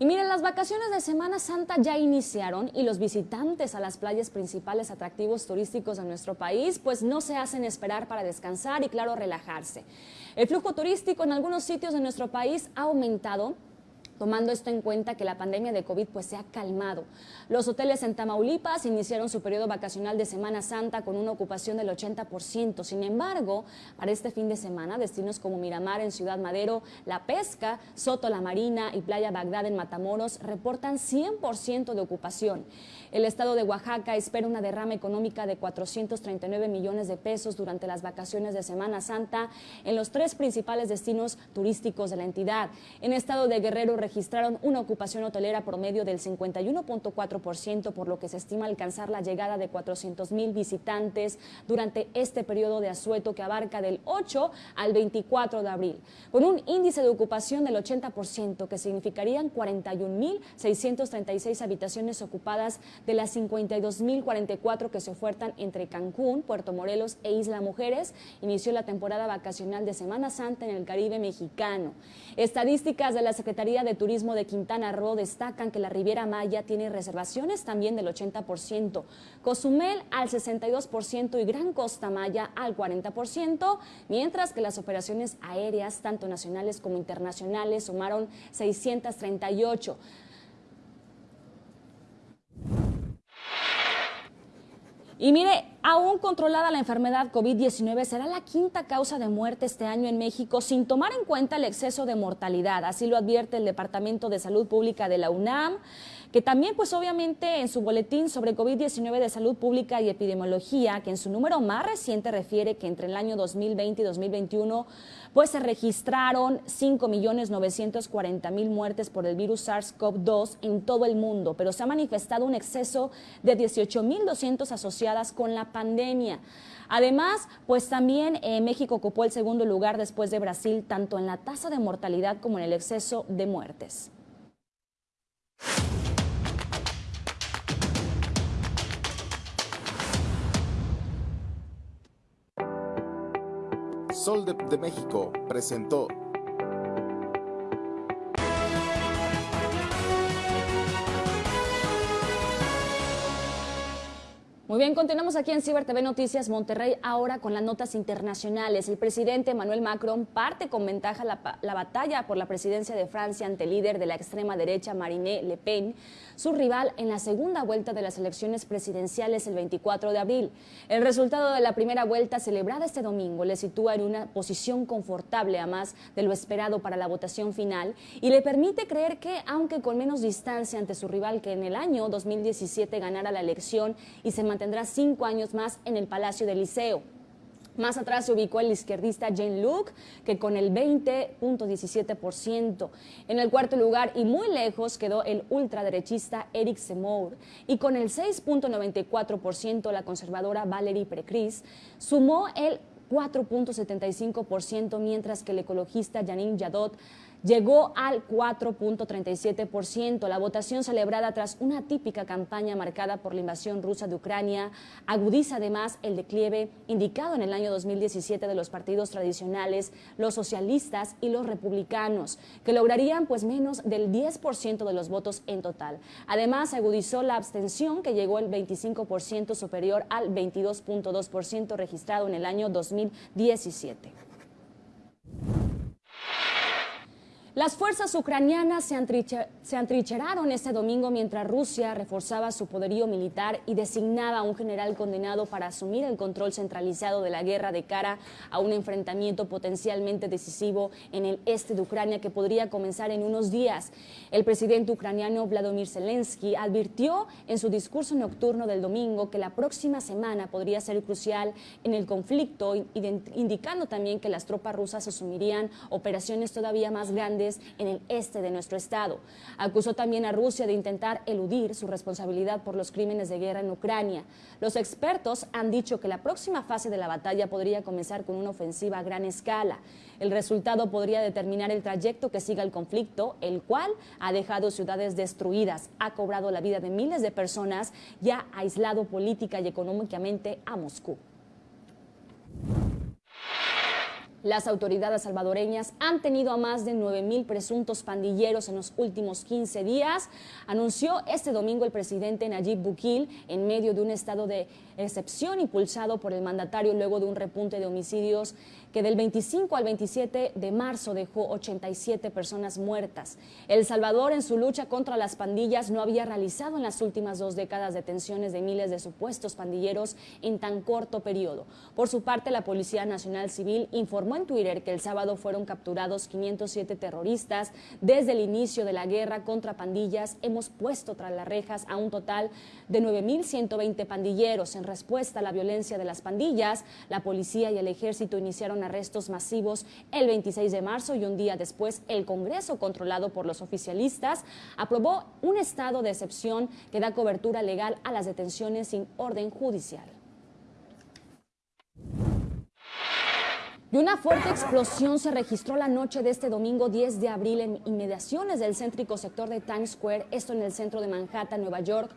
Y miren, las vacaciones de Semana Santa ya iniciaron y los visitantes a las playas principales atractivos turísticos de nuestro país pues no se hacen esperar para descansar y claro relajarse. El flujo turístico en algunos sitios de nuestro país ha aumentado tomando esto en cuenta que la pandemia de COVID pues se ha calmado. Los hoteles en Tamaulipas iniciaron su periodo vacacional de Semana Santa con una ocupación del 80%. Sin embargo, para este fin de semana, destinos como Miramar en Ciudad Madero, La Pesca, Soto La Marina y Playa Bagdad en Matamoros reportan 100% de ocupación. El estado de Oaxaca espera una derrama económica de 439 millones de pesos durante las vacaciones de Semana Santa en los tres principales destinos turísticos de la entidad. En estado de Guerrero registraron una ocupación hotelera promedio del 51.4%, por lo que se estima alcanzar la llegada de 400 mil visitantes durante este periodo de asueto que abarca del 8 al 24 de abril, con un índice de ocupación del 80%, que significarían 41.636 habitaciones ocupadas de las 52.044 que se ofertan entre Cancún, Puerto Morelos e Isla Mujeres, inició la temporada vacacional de Semana Santa en el Caribe mexicano. Estadísticas de la Secretaría de Turismo de Quintana Roo destacan que la Riviera Maya tiene reservaciones también del 80%, Cozumel al 62% y Gran Costa Maya al 40%, mientras que las operaciones aéreas, tanto nacionales como internacionales, sumaron 638. Y mire, aún controlada la enfermedad COVID-19 será la quinta causa de muerte este año en México sin tomar en cuenta el exceso de mortalidad. Así lo advierte el Departamento de Salud Pública de la UNAM que también pues obviamente en su boletín sobre COVID-19 de salud pública y epidemiología, que en su número más reciente refiere que entre el año 2020 y 2021 pues se registraron 5.940.000 muertes por el virus SARS-CoV-2 en todo el mundo, pero se ha manifestado un exceso de 18.200 asociadas con la pandemia. Además, pues también eh, México ocupó el segundo lugar después de Brasil, tanto en la tasa de mortalidad como en el exceso de muertes. Sol de, México presentó Muy bien, continuamos aquí en Ciber TV Noticias Monterrey ahora con las notas internacionales. El presidente Emmanuel Macron parte con ventaja la, la, batalla por la presidencia de Francia ante el líder de la extrema derecha Marine Le Pen, su rival en la segunda vuelta de las elecciones presidenciales el 24 de abril. El resultado de la primera vuelta celebrada este domingo le sitúa en una posición confortable a más de lo esperado para la votación final y le permite creer que, aunque con menos distancia ante su rival que en el año 2017 ganara la elección y se mantendrá cinco años más en el Palacio del Liceo. Más atrás se ubicó el izquierdista Jane Luke, que con el 20.17%. En el cuarto lugar y muy lejos quedó el ultraderechista Eric Zemmour. Y con el 6.94% la conservadora Valerie Precris sumó el 4.75%, mientras que el ecologista Janine Jadot llegó al 4.37%. La votación celebrada tras una típica campaña marcada por la invasión rusa de Ucrania agudiza además el declive indicado en el año 2017 de los partidos tradicionales, los socialistas y los republicanos, que lograrían pues menos del 10% de los votos en total. Además, agudizó la abstención que llegó al 25% superior al 22.2% registrado en el año 2017. Las fuerzas ucranianas se, antrincheraron este domingo mientras Rusia reforzaba su poderío militar y designaba a un general condenado para asumir el control centralizado de la guerra de cara a un enfrentamiento potencialmente decisivo en el este de Ucrania que podría comenzar en unos días. El presidente ucraniano Vladimir Zelensky advirtió en su discurso nocturno del domingo que la próxima semana podría ser crucial en el conflicto, indicando también que las tropas rusas asumirían operaciones todavía más grandes en el este de nuestro estado. Acusó también a Rusia de intentar eludir su responsabilidad por los crímenes de guerra en Ucrania. Los expertos han dicho que la próxima fase de la batalla podría comenzar con una ofensiva a gran escala. El resultado podría determinar el trayecto que siga el conflicto, el cual ha dejado ciudades destruidas, ha cobrado la vida de miles de personas y ha aislado política y económicamente a Moscú. Las autoridades salvadoreñas han tenido a más de 9.000 presuntos pandilleros en los últimos 15 días, anunció este domingo el presidente Nayib Bukil en medio de un estado de excepción impulsado por el mandatario luego de un repunte de homicidios que del 25 al 27 de marzo dejó 87 personas muertas. El Salvador en su lucha contra las pandillas no había realizado en las últimas dos décadas detenciones de miles de supuestos pandilleros en tan corto periodo. Por su parte, la Policía Nacional Civil informó en Twitter que el sábado fueron capturados 507 terroristas. Desde el inicio de la guerra contra pandillas hemos puesto tras las rejas a un total de 9.120 pandilleros. En respuesta a la violencia de las pandillas, la policía y el ejército iniciaron arrestos masivos el 26 de marzo y un día después el Congreso, controlado por los oficialistas, aprobó un estado de excepción que da cobertura legal a las detenciones sin orden judicial. Y una fuerte explosión se registró la noche de este domingo 10 de abril en inmediaciones del céntrico sector de Times Square, esto en el centro de Manhattan, Nueva York,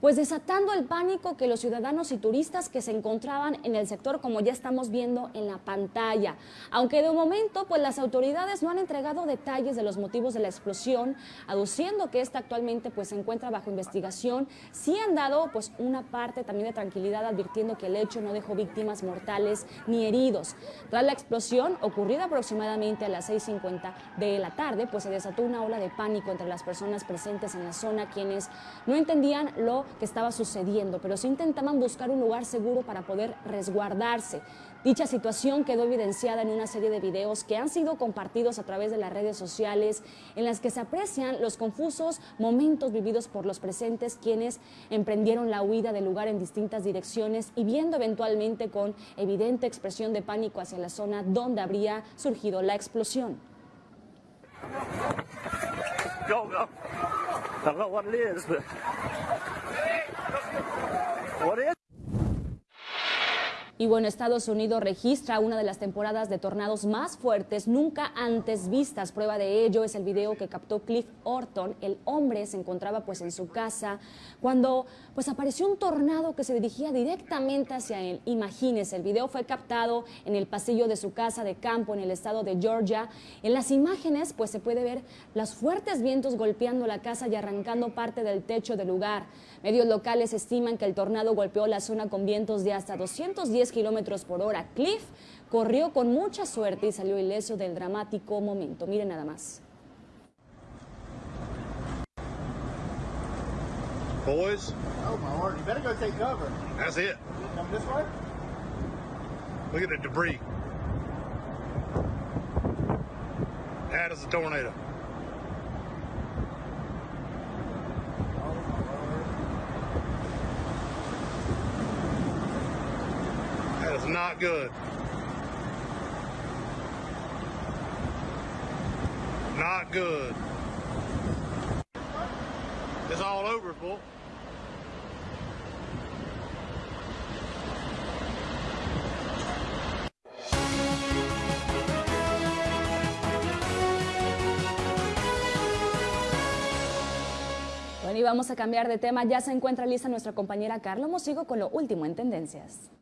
pues desatando el pánico que los ciudadanos y turistas que se encontraban en el sector, como ya estamos viendo en la pantalla. Aunque de momento, pues las autoridades no han entregado detalles de los motivos de la explosión, aduciendo que esta actualmente pues se encuentra bajo investigación, sí han dado pues una parte también de tranquilidad advirtiendo que el hecho no dejó víctimas mortales ni heridos. Tras la explosión, ocurrida aproximadamente a las 6.50 de la tarde, pues se desató una ola de pánico entre las personas presentes en la zona, quienes no entendían lo que estaba sucediendo, pero sí intentaban buscar un lugar seguro para poder resguardarse. Dicha situación quedó evidenciada en una serie de videos que han sido compartidos a través de las redes sociales en las que se aprecian los confusos momentos vividos por los presentes quienes emprendieron la huida del lugar en distintas direcciones y viendo eventualmente con evidente expresión de pánico hacia la zona donde habría surgido la explosión. Y bueno, Estados Unidos registra una de las temporadas de tornados más fuertes nunca antes vistas. Prueba de ello es el video que captó Cliff Orton. El hombre se encontraba pues en su casa cuando pues apareció un tornado que se dirigía directamente hacia él. Imagínese, el video fue captado en el pasillo de su casa de campo en el estado de Georgia. En las imágenes pues se puede ver los fuertes vientos golpeando la casa y arrancando parte del techo del lugar. Medios locales estiman que el tornado golpeó la zona con vientos de hasta 210 kilómetros por hora. Cliff corrió con mucha suerte y salió ileso del dramático momento. Miren nada más. Boys. Oh my lord, you better go take cover. That's it. Come this way? Look at the debris. That is a tornado. Not good. Not good. It's all over, bull. Bueno, y vamos a cambiar de tema. Ya se encuentra lista nuestra compañera Carla Mosigo con lo último en tendencias.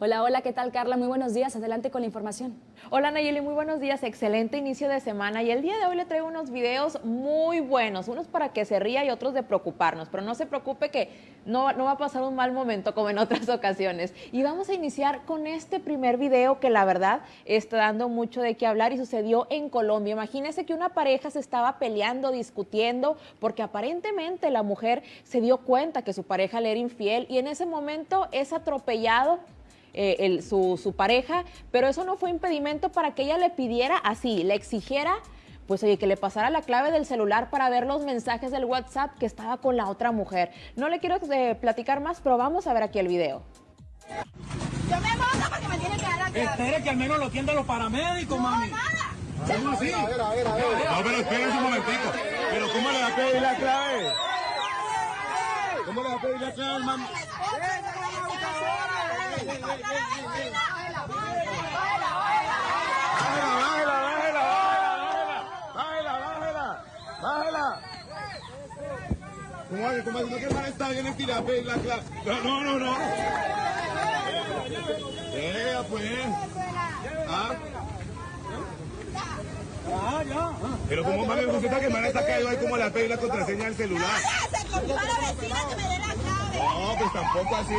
Hola, hola, ¿qué tal Carla? Muy buenos días, adelante con la información. Hola Nayeli, muy buenos días, excelente inicio de semana y el día de hoy le traigo unos videos muy buenos, unos para que se ría y otros de preocuparnos, pero no se preocupe que no, va a pasar un mal momento como en otras (laughs) ocasiones. Y vamos a iniciar con este primer video que la verdad está dando mucho de qué hablar y sucedió en Colombia. Imagínense que una pareja se estaba peleando, discutiendo, porque aparentemente la mujer se dio cuenta que su pareja le era infiel y en ese momento es atropellado eh, su, pareja, pero eso no fue impedimento para que ella le pidiera así, le exigiera pues oye, que le pasara la clave del celular para ver los mensajes del WhatsApp que estaba con la otra mujer. No le quiero eh, platicar más, pero vamos a ver aquí el video. Yo me monto porque me tiene que dar la clave. Espere que al menos lo tienda los paramédicos, mami. ¿Cómo así? A ver, a ver, a ver. No, pero espérense un momentico. Pero ¿cómo le va a pedir la clave? ¿Cómo le va a pedir la clave, mami? Bájela, bájela, bájela, bájela, bájela. ¿Cómo hace? ¿Cómo hace? ¿No la. No, no, no. Eh, pues. ¿Ah? Ah, ya. Pero como mami, usted que hermana está caído ahí como la pedir la contraseña del celular. No, pues tampoco así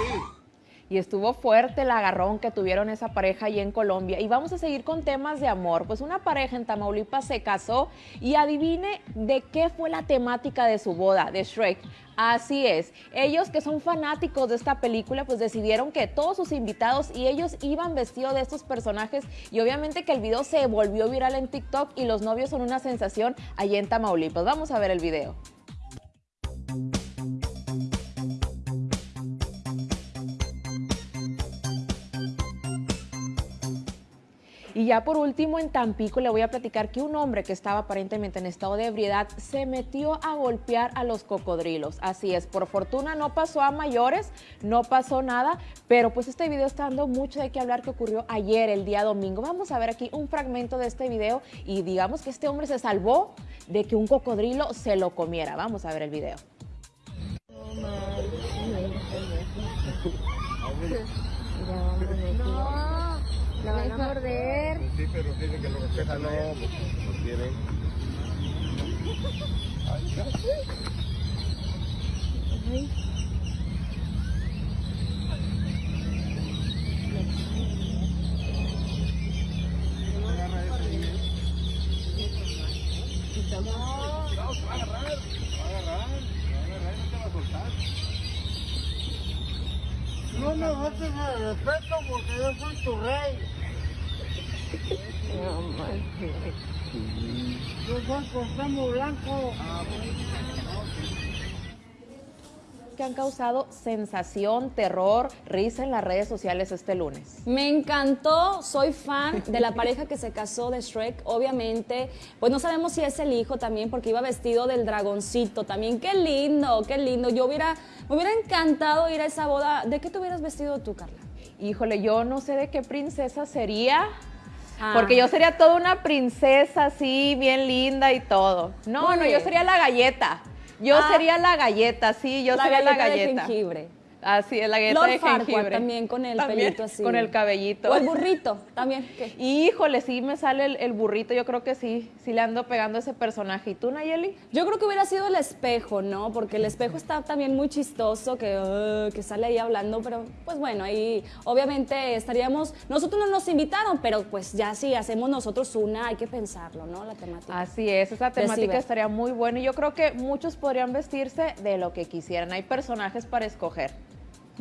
y estuvo fuerte el agarrón que tuvieron esa pareja allí en Colombia. Y vamos a seguir con temas de amor. Pues una pareja en Tamaulipas se casó y adivine de qué fue la temática de su boda, de Shrek. Así es, ellos que son fanáticos de esta película, pues decidieron que todos sus invitados y ellos iban vestidos de estos personajes y obviamente que el video se volvió viral en TikTok y los novios son una sensación allí en Tamaulipas. Vamos a ver el video. Y ya por último, en Tampico le voy a platicar que un hombre que estaba aparentemente en estado de ebriedad se metió a golpear a los cocodrilos. Así es, por fortuna no pasó a mayores, no pasó nada, pero pues este video está dando mucho de qué hablar que ocurrió ayer, el día domingo. Vamos a ver aquí un fragmento de este video y digamos que este hombre se salvó de que un cocodrilo se lo comiera. Vamos a ver el video. (laughs) La van a morder. Pues sí, pero dice que lo respeta, no, pues no quieren. Ay, Ay. No, va a agarrar, va a agarrar, va a agarrar, no te va a soltar. No me faltes el respeto porque yo soy tu rey. No Blanco. que han causado sensación, terror, risa en las redes sociales este lunes. Me encantó, soy fan de la pareja que se casó de Shrek, obviamente. Pues no sabemos si es el hijo también, porque iba vestido del dragoncito también. Qué lindo, qué lindo. Yo hubiera, me hubiera encantado ir a esa boda. ¿De qué te hubieras vestido tú, Carla? Híjole, yo no sé de qué princesa sería. Ah. Porque yo sería toda una princesa así, bien linda y todo. No, no, yo sería la galleta. Yo Ah. sería la galleta, sí, yo La sería la galleta de galleta. jengibre. Así es, la galleta Lord de jengibre. también con el También, pelito así. Con el cabellito. O el burrito también. ¿qué? Híjole, sí me sale el, el burrito, yo creo que sí, sí le ando pegando a ese personaje. ¿Y tú, Nayeli? Yo creo que hubiera sido el espejo, ¿no? Porque el espejo está también muy chistoso, que, uh, que sale ahí hablando, pero pues bueno, ahí obviamente estaríamos, nosotros no nos invitaron, pero pues ya si hacemos nosotros una, hay que pensarlo, ¿no? La temática. Así es, esa De temática estaría muy buena y yo creo que muchos podrían vestirse de lo que quisieran. Hay personajes para escoger.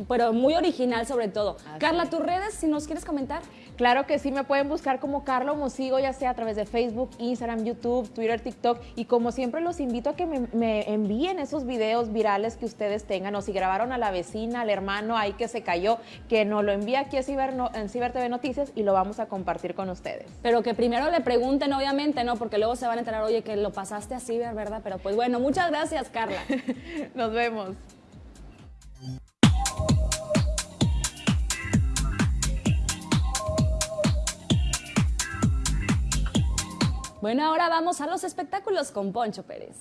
Pero muy original sobre todo. Carla, tus redes, si nos quieres comentar. Claro que sí, me pueden buscar como Carlo Mosigo, ya sea a través de Facebook, Instagram, YouTube, Twitter, TikTok. Y como siempre, los invito a que me, me envíen esos videos virales que ustedes tengan. O si grabaron a la vecina, al hermano ahí que se cayó, que nos lo envíe aquí a Ciber, no- en Ciber TV Noticias y lo vamos a compartir con ustedes. Pero que primero le pregunten, obviamente, ¿no? Porque luego se van a enterar, oye, que lo pasaste así, ¿verdad? Pero pues bueno, muchas gracias, Carla. (laughs) Nos vemos. Bueno, ahora vamos a los espectáculos con Poncho Pérez.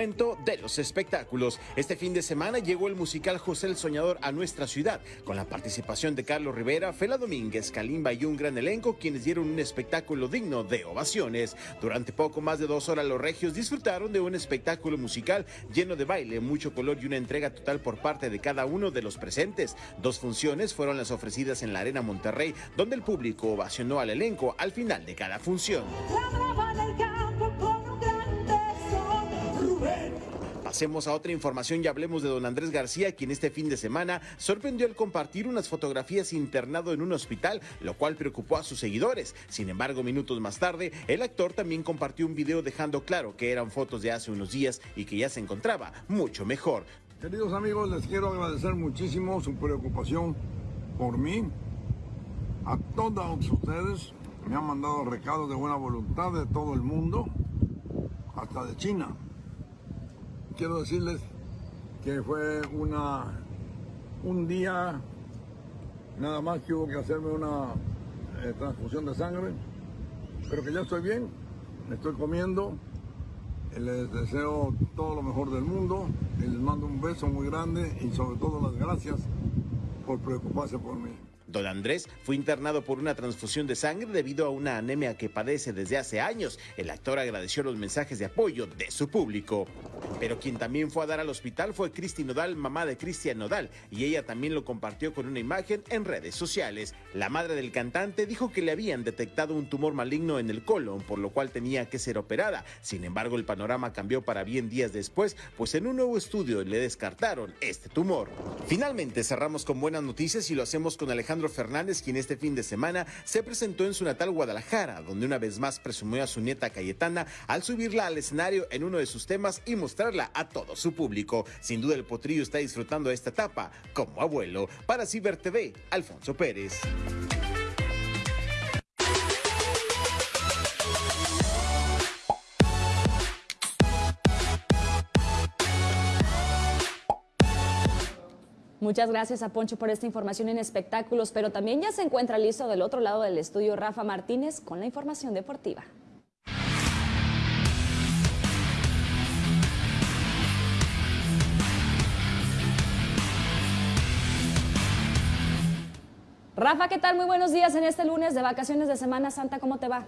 De los espectáculos. Este fin de semana llegó el musical José el Soñador a nuestra ciudad, con la participación de Carlos Rivera, Fela Domínguez, Kalimba y un gran elenco, quienes dieron un espectáculo digno de ovaciones. Durante poco más de dos horas, los regios disfrutaron de un espectáculo musical lleno de baile, mucho color y una entrega total por parte de cada uno de los presentes. Dos funciones fueron las ofrecidas en la Arena Monterrey, donde el público ovacionó al elenco al final de cada función. Pasemos a otra información y hablemos de don Andrés García, quien este fin de semana sorprendió al compartir unas fotografías internado en un hospital, lo cual preocupó a sus seguidores. Sin embargo, minutos más tarde, el actor también compartió un video dejando claro que eran fotos de hace unos días y que ya se encontraba mucho mejor. Queridos amigos, les quiero agradecer muchísimo su preocupación por mí. A todos ustedes me han mandado recados de buena voluntad de todo el mundo, hasta de China. Quiero decirles que fue una un día nada más que hubo que hacerme una eh, transfusión de sangre, pero que ya estoy bien, estoy comiendo, les deseo todo lo mejor del mundo les mando un beso muy grande y sobre todo las gracias por preocuparse por mí. Don Andrés fue internado por una transfusión de sangre debido a una anemia que padece desde hace años. El actor agradeció los mensajes de apoyo de su público. Pero quien también fue a dar al hospital fue Cristi Nodal, mamá de Cristian Nodal, y ella también lo compartió con una imagen en redes sociales. La madre del cantante dijo que le habían detectado un tumor maligno en el colon, por lo cual tenía que ser operada. Sin embargo, el panorama cambió para bien días después, pues en un nuevo estudio le descartaron este tumor. Finalmente cerramos con buenas noticias y lo hacemos con Alejandro Fernández, quien este fin de semana se presentó en su natal Guadalajara, donde una vez más presumió a su nieta Cayetana al subirla al escenario en uno de sus temas y mostrarla a todo su público. Sin duda el potrillo está disfrutando esta etapa como abuelo. Para Ciber TV, Alfonso Pérez. Muchas gracias a Poncho por esta información en espectáculos, pero también ya se encuentra listo del otro lado del estudio Rafa Martínez con la información deportiva. Rafa, ¿qué tal? Muy buenos días en este lunes de vacaciones de Semana Santa. ¿Cómo te va?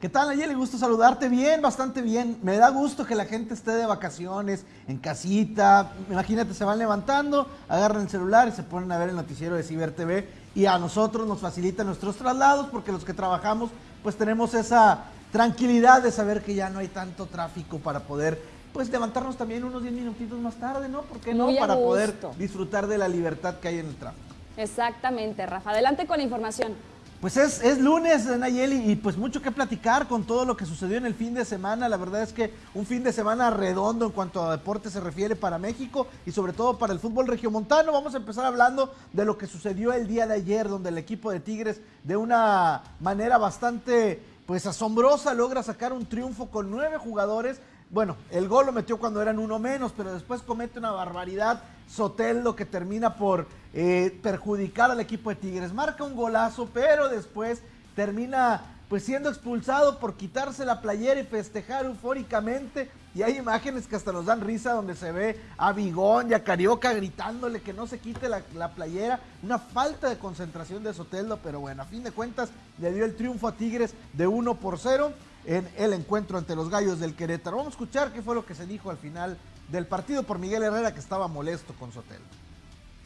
¿Qué tal, Nayeli? Gusto saludarte bien, bastante bien. Me da gusto que la gente esté de vacaciones, en casita. Imagínate, se van levantando, agarran el celular y se ponen a ver el noticiero de Ciber TV. Y a nosotros nos facilita nuestros traslados porque los que trabajamos, pues tenemos esa tranquilidad de saber que ya no hay tanto tráfico para poder, pues levantarnos también unos 10 minutitos más tarde, ¿no? ¿Por qué no? Para poder disfrutar de la libertad que hay en el tráfico. Exactamente, Rafa. Adelante con la información. Pues es, es lunes, Nayeli, y pues mucho que platicar con todo lo que sucedió en el fin de semana. La verdad es que un fin de semana redondo en cuanto a deporte se refiere para México y sobre todo para el fútbol regiomontano. Vamos a empezar hablando de lo que sucedió el día de ayer, donde el equipo de Tigres de una manera bastante pues asombrosa logra sacar un triunfo con nueve jugadores. Bueno, el gol lo metió cuando eran uno menos, pero después comete una barbaridad Soteldo que termina por eh, perjudicar al equipo de Tigres. Marca un golazo, pero después termina pues siendo expulsado por quitarse la playera y festejar eufóricamente. Y hay imágenes que hasta nos dan risa donde se ve a Bigón y a Carioca gritándole que no se quite la, la, playera. Una falta de concentración de Soteldo, pero bueno, a fin de cuentas le dio el triunfo a Tigres de 1 por 0 en el encuentro ante los Gallos del Querétaro. Vamos a escuchar qué fue lo que se dijo al final del partido por Miguel Herrera que estaba molesto con Soteldo.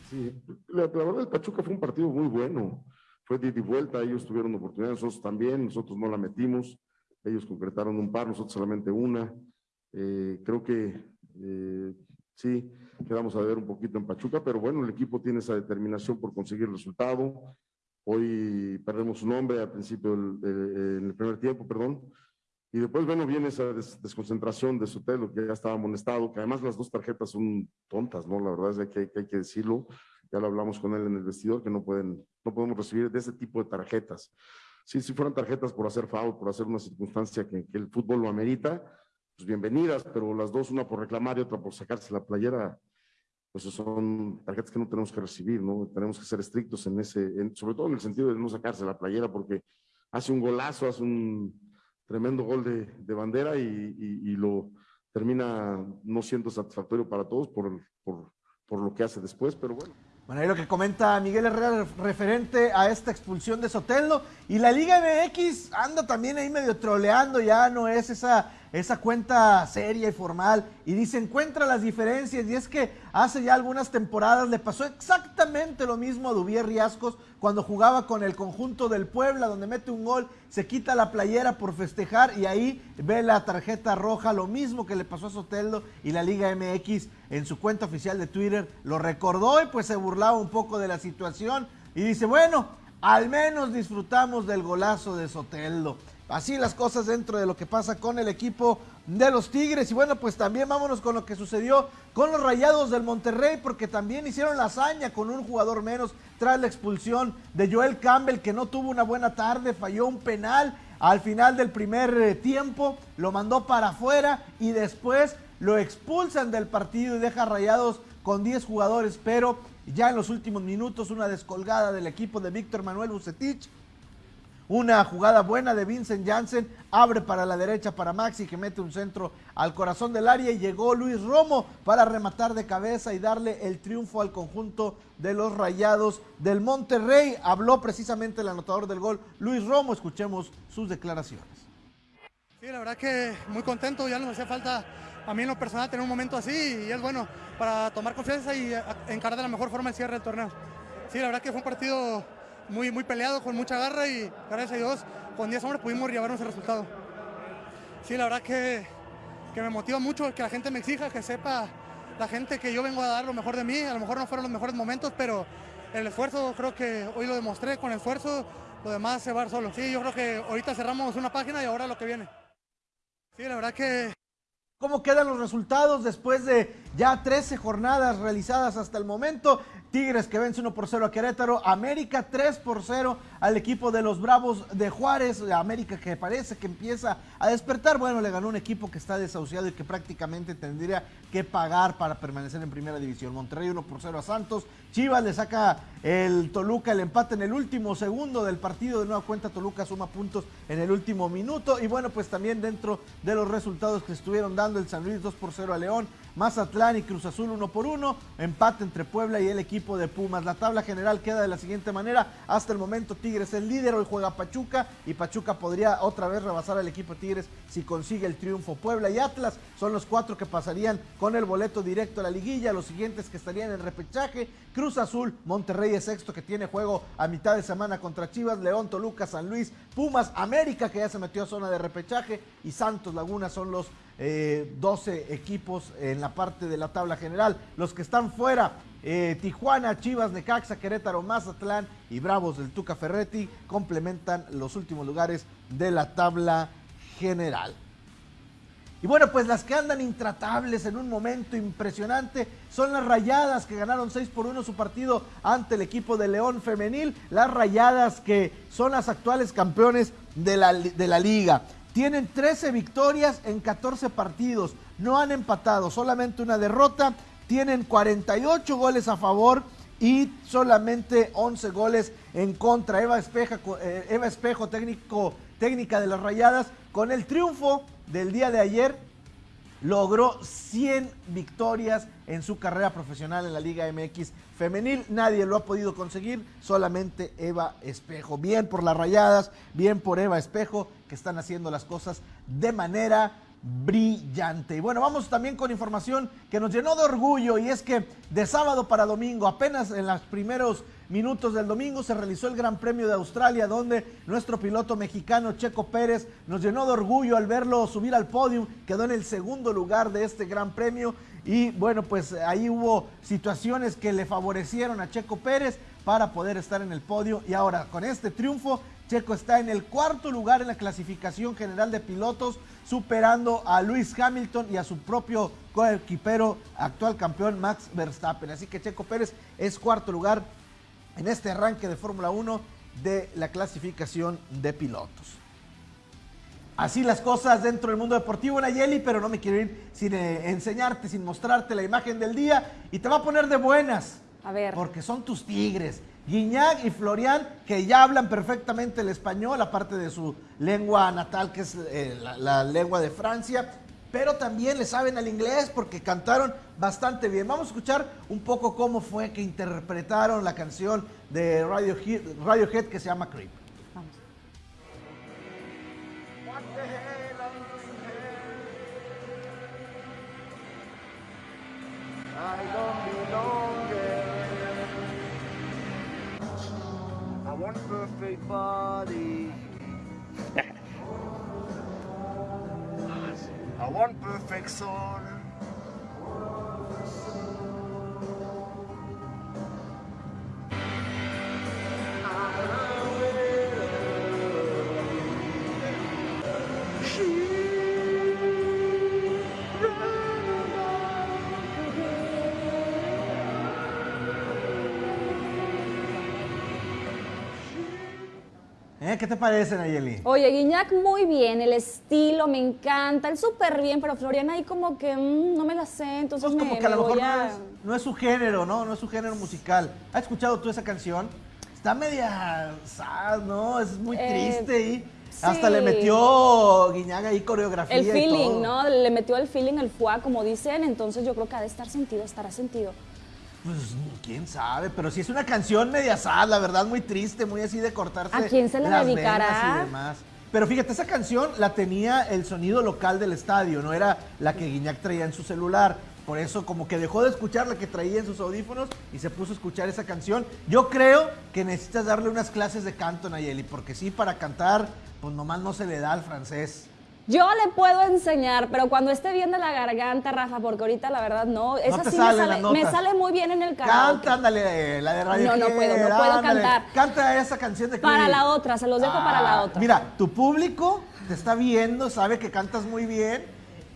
Sí, la, verdad el Pachuca fue un partido muy bueno, fue de, de vuelta, ellos tuvieron oportunidad, nosotros también, nosotros no la metimos, ellos concretaron un par, nosotros solamente una. Eh, creo que eh, sí, quedamos a ver un poquito en Pachuca, pero bueno, el equipo tiene esa determinación por conseguir el resultado. Hoy perdemos un hombre al principio, del, de, en el primer tiempo, perdón, y después, bueno, viene esa des desconcentración de Sotelo, que ya estaba amonestado, que además las dos tarjetas son tontas, ¿no? La verdad es que hay, que decirlo. Ya lo hablamos con él en el vestidor, que no, pueden, no podemos recibir de ese tipo de tarjetas. Sí, si fueran tarjetas por hacer foul, por hacer una circunstancia que, el fútbol lo amerita, pues bienvenidas, pero las dos, una por reclamar y otra por sacarse la playera, pues son tarjetas que no tenemos que recibir, ¿no? Tenemos que ser estrictos en ese, sobre todo en el sentido de no sacarse la playera, porque hace un golazo, hace un tremendo gol de, de bandera y, lo termina no siendo satisfactorio para todos por, por, por lo que hace después, pero bueno. Bueno, ahí lo que comenta Miguel Herrera referente a esta expulsión de Sotelo. Y la Liga MX anda también ahí medio troleando, ya no es esa, esa cuenta seria y formal. Y dice, encuentra las diferencias. Y es que hace ya algunas temporadas le pasó exactamente lo mismo a Dubier Riascos cuando jugaba con el conjunto del Puebla, donde mete un gol, se quita la playera por festejar y ahí ve la tarjeta roja, lo mismo que le pasó a Soteldo y la Liga MX en su cuenta oficial de Twitter lo recordó y pues se burlaba un poco de la situación y dice, bueno, al menos disfrutamos del golazo de Soteldo. Así las cosas dentro de lo que pasa con el equipo de los Tigres. Y bueno, pues también vámonos con lo que sucedió con los Rayados del Monterrey, porque también hicieron la hazaña con un jugador menos tras la expulsión de Joel Campbell, que no tuvo una buena tarde, falló un penal al final del primer tiempo, lo mandó para afuera y después lo expulsan del partido y deja Rayados con 10 jugadores, pero ya en los últimos minutos una descolgada del equipo de Víctor Manuel Bucetich una jugada buena de Vincent Janssen, abre para la derecha para Maxi que mete un centro al corazón del área y llegó Luis Romo para rematar de cabeza y darle el triunfo al conjunto de los Rayados del Monterrey. Habló precisamente el anotador del gol, Luis Romo, escuchemos sus declaraciones. Sí, la verdad que muy contento, ya nos hacía falta a mí en lo personal tener un momento así y es bueno para tomar confianza y encarar de la mejor forma el cierre del torneo. Sí, la verdad que fue un partido muy, muy peleado, con mucha garra y gracias a Dios con 10 hombres pudimos llevarnos el resultado. Sí, la verdad que, que me motiva mucho que la gente me exija, que sepa la gente que yo vengo a dar lo mejor de mí, a lo mejor no fueron los mejores momentos, pero el esfuerzo creo que hoy lo demostré, con el esfuerzo lo demás se va solo. Sí, yo creo que ahorita cerramos una página y ahora lo que viene. Sí, la verdad que... ¿Cómo quedan los resultados después de ya 13 jornadas realizadas hasta el momento? Tigres que vence 1 por 0 a Querétaro, América 3 por 0 al equipo de los Bravos de Juárez, América que parece que empieza a despertar, bueno, le ganó un equipo que está desahuciado y que prácticamente tendría que pagar para permanecer en primera división. Monterrey 1 por 0 a Santos, Chivas le saca el Toluca el empate en el último segundo del partido, de nueva cuenta Toluca suma puntos en el último minuto y bueno, pues también dentro de los resultados que estuvieron dando el San Luis 2 por 0 a León, Mazatlán y Cruz Azul 1 por 1, empate entre Puebla y el equipo de Pumas. La tabla general queda de la siguiente manera, hasta el momento Tigres es líder, hoy juega Pachuca y Pachuca podría otra vez rebasar al equipo Tigres si consigue el triunfo. Puebla y Atlas son los cuatro que pasarían con el boleto directo a la liguilla, los siguientes que estarían en repechaje, Cruz Azul, Monterrey es sexto que tiene juego a mitad de semana contra Chivas, León, Toluca, San Luis, Pumas, América que ya se metió a zona de repechaje y Santos Laguna son los eh, 12 equipos en la parte de la tabla general. Los que están fuera, eh, Tijuana, Chivas, Necaxa, Querétaro, Mazatlán y Bravos del Tuca Ferretti complementan los últimos lugares de la tabla general. Y bueno, pues las que andan intratables en un momento impresionante son las Rayadas que ganaron 6 por 1 su partido ante el equipo de León Femenil. Las Rayadas que son las actuales campeones de la, de la liga. Tienen 13 victorias en 14 partidos. No han empatado, solamente una derrota. Tienen 48 goles a favor y solamente 11 goles en contra. Eva, Espeja, eh, Eva Espejo, técnico, técnica de las Rayadas, con el triunfo del día de ayer logró 100 victorias en su carrera profesional en la Liga MX femenil. Nadie lo ha podido conseguir, solamente Eva Espejo. Bien por las rayadas, bien por Eva Espejo, que están haciendo las cosas de manera brillante. Y bueno, vamos también con información que nos llenó de orgullo y es que de sábado para domingo, apenas en los primeros minutos del domingo se realizó el Gran Premio de Australia donde nuestro piloto mexicano Checo Pérez nos llenó de orgullo al verlo subir al podio, quedó en el segundo lugar de este Gran Premio y bueno, pues ahí hubo situaciones que le favorecieron a Checo Pérez para poder estar en el podio y ahora con este triunfo Checo está en el cuarto lugar en la clasificación general de pilotos, superando a Luis Hamilton y a su propio coequipero, actual campeón Max Verstappen. Así que Checo Pérez es cuarto lugar en este arranque de Fórmula 1 de la clasificación de pilotos. Así las cosas dentro del mundo deportivo, Nayeli, pero no me quiero ir sin eh, enseñarte, sin mostrarte la imagen del día y te va a poner de buenas. A ver. Porque son tus tigres. Guiñac y Florian, que ya hablan perfectamente el español, aparte de su lengua natal, que es eh, la, lengua de Francia, pero también le saben al inglés porque cantaron bastante bien. Vamos a escuchar un poco cómo fue que interpretaron la canción de Radiohead que se llama Creep. Perfect body. (laughs) I want perfect soul. ¿Eh? ¿Qué te parece, Nayeli? Oye, Guiñac muy bien, el estilo me encanta, él súper bien, pero Floriana ahí como que mm, no me la sé, entonces Pues me, como que a lo mejor voy no a- es, no es su género, ¿no? No es su género musical. ¿Has escuchado tú esa canción? Está media sad, ¿no? Es muy Eh, triste y sí. hasta le metió Guiñaga ahí coreografía El y feeling, todo. ¿no? Le metió el feeling, el fuá, como dicen, entonces yo creo que ha de estar sentido, estará sentido. Pues quién sabe, pero si es una canción media sad, la verdad, muy triste, muy así de cortarse. ¿A quién se la dedicará? y demás. Pero fíjate, esa canción la tenía el sonido local del estadio, no era la que Guiñac traía en su celular. Por eso como que dejó de escuchar la que traía en sus audífonos y se puso a escuchar esa canción. Yo creo que necesitas darle unas clases de canto, Nayeli, porque sí, para cantar, pues nomás no se le da al francés. Yo le puedo enseñar, pero cuando esté bien de la garganta, Rafa, porque ahorita la verdad no, esa te sí me, sale, me sale muy bien en el karaoke. Canta, ándale, la de Radio No, no puedo, no puedo ándale. cantar. Canta esa canción de Para la otra, se los dejo para la Ah, otra. Mira, tu público te está viendo, sabe que cantas muy bien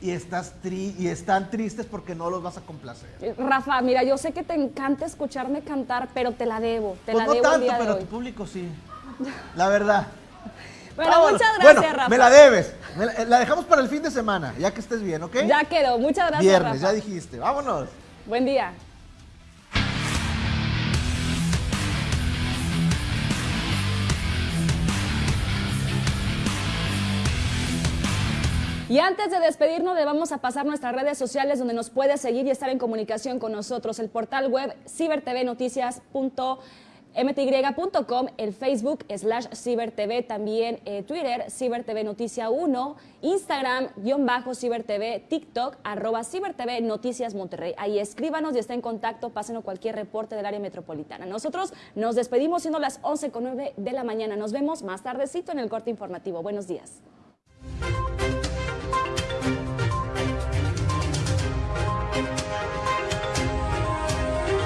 y estás tri y están tristes porque no los vas a complacer. Rafa, mira, yo sé que te encanta escucharme cantar, pero te la debo, te Pues la no debo el tanto, día de pero hoy. tu público sí. La verdad. (laughs) Bueno, Vámonos. muchas gracias, Bueno, Rafa. me la debes. Me la, dejamos para el fin de semana, ya que estés bien, ¿ok? Ya quedó, muchas gracias, Viernes, Rafa. ya dijiste. Vámonos. Buen día. Y antes de despedirnos, le vamos a pasar nuestras redes sociales donde nos puede seguir y estar en comunicación con nosotros. El portal web cibertvnoticias.mty.com, el Facebook slash cibertv, también eh, Twitter, cibertv noticia 1, Instagram, guion bajo cibertv, TikTok, arroba cibertv noticias Monterrey. Ahí escríbanos y está en contacto, pásenos cualquier reporte del área metropolitana. Nosotros nos despedimos siendo las 11 con 9 de la mañana. Nos vemos más tardecito en el corte informativo. Buenos días.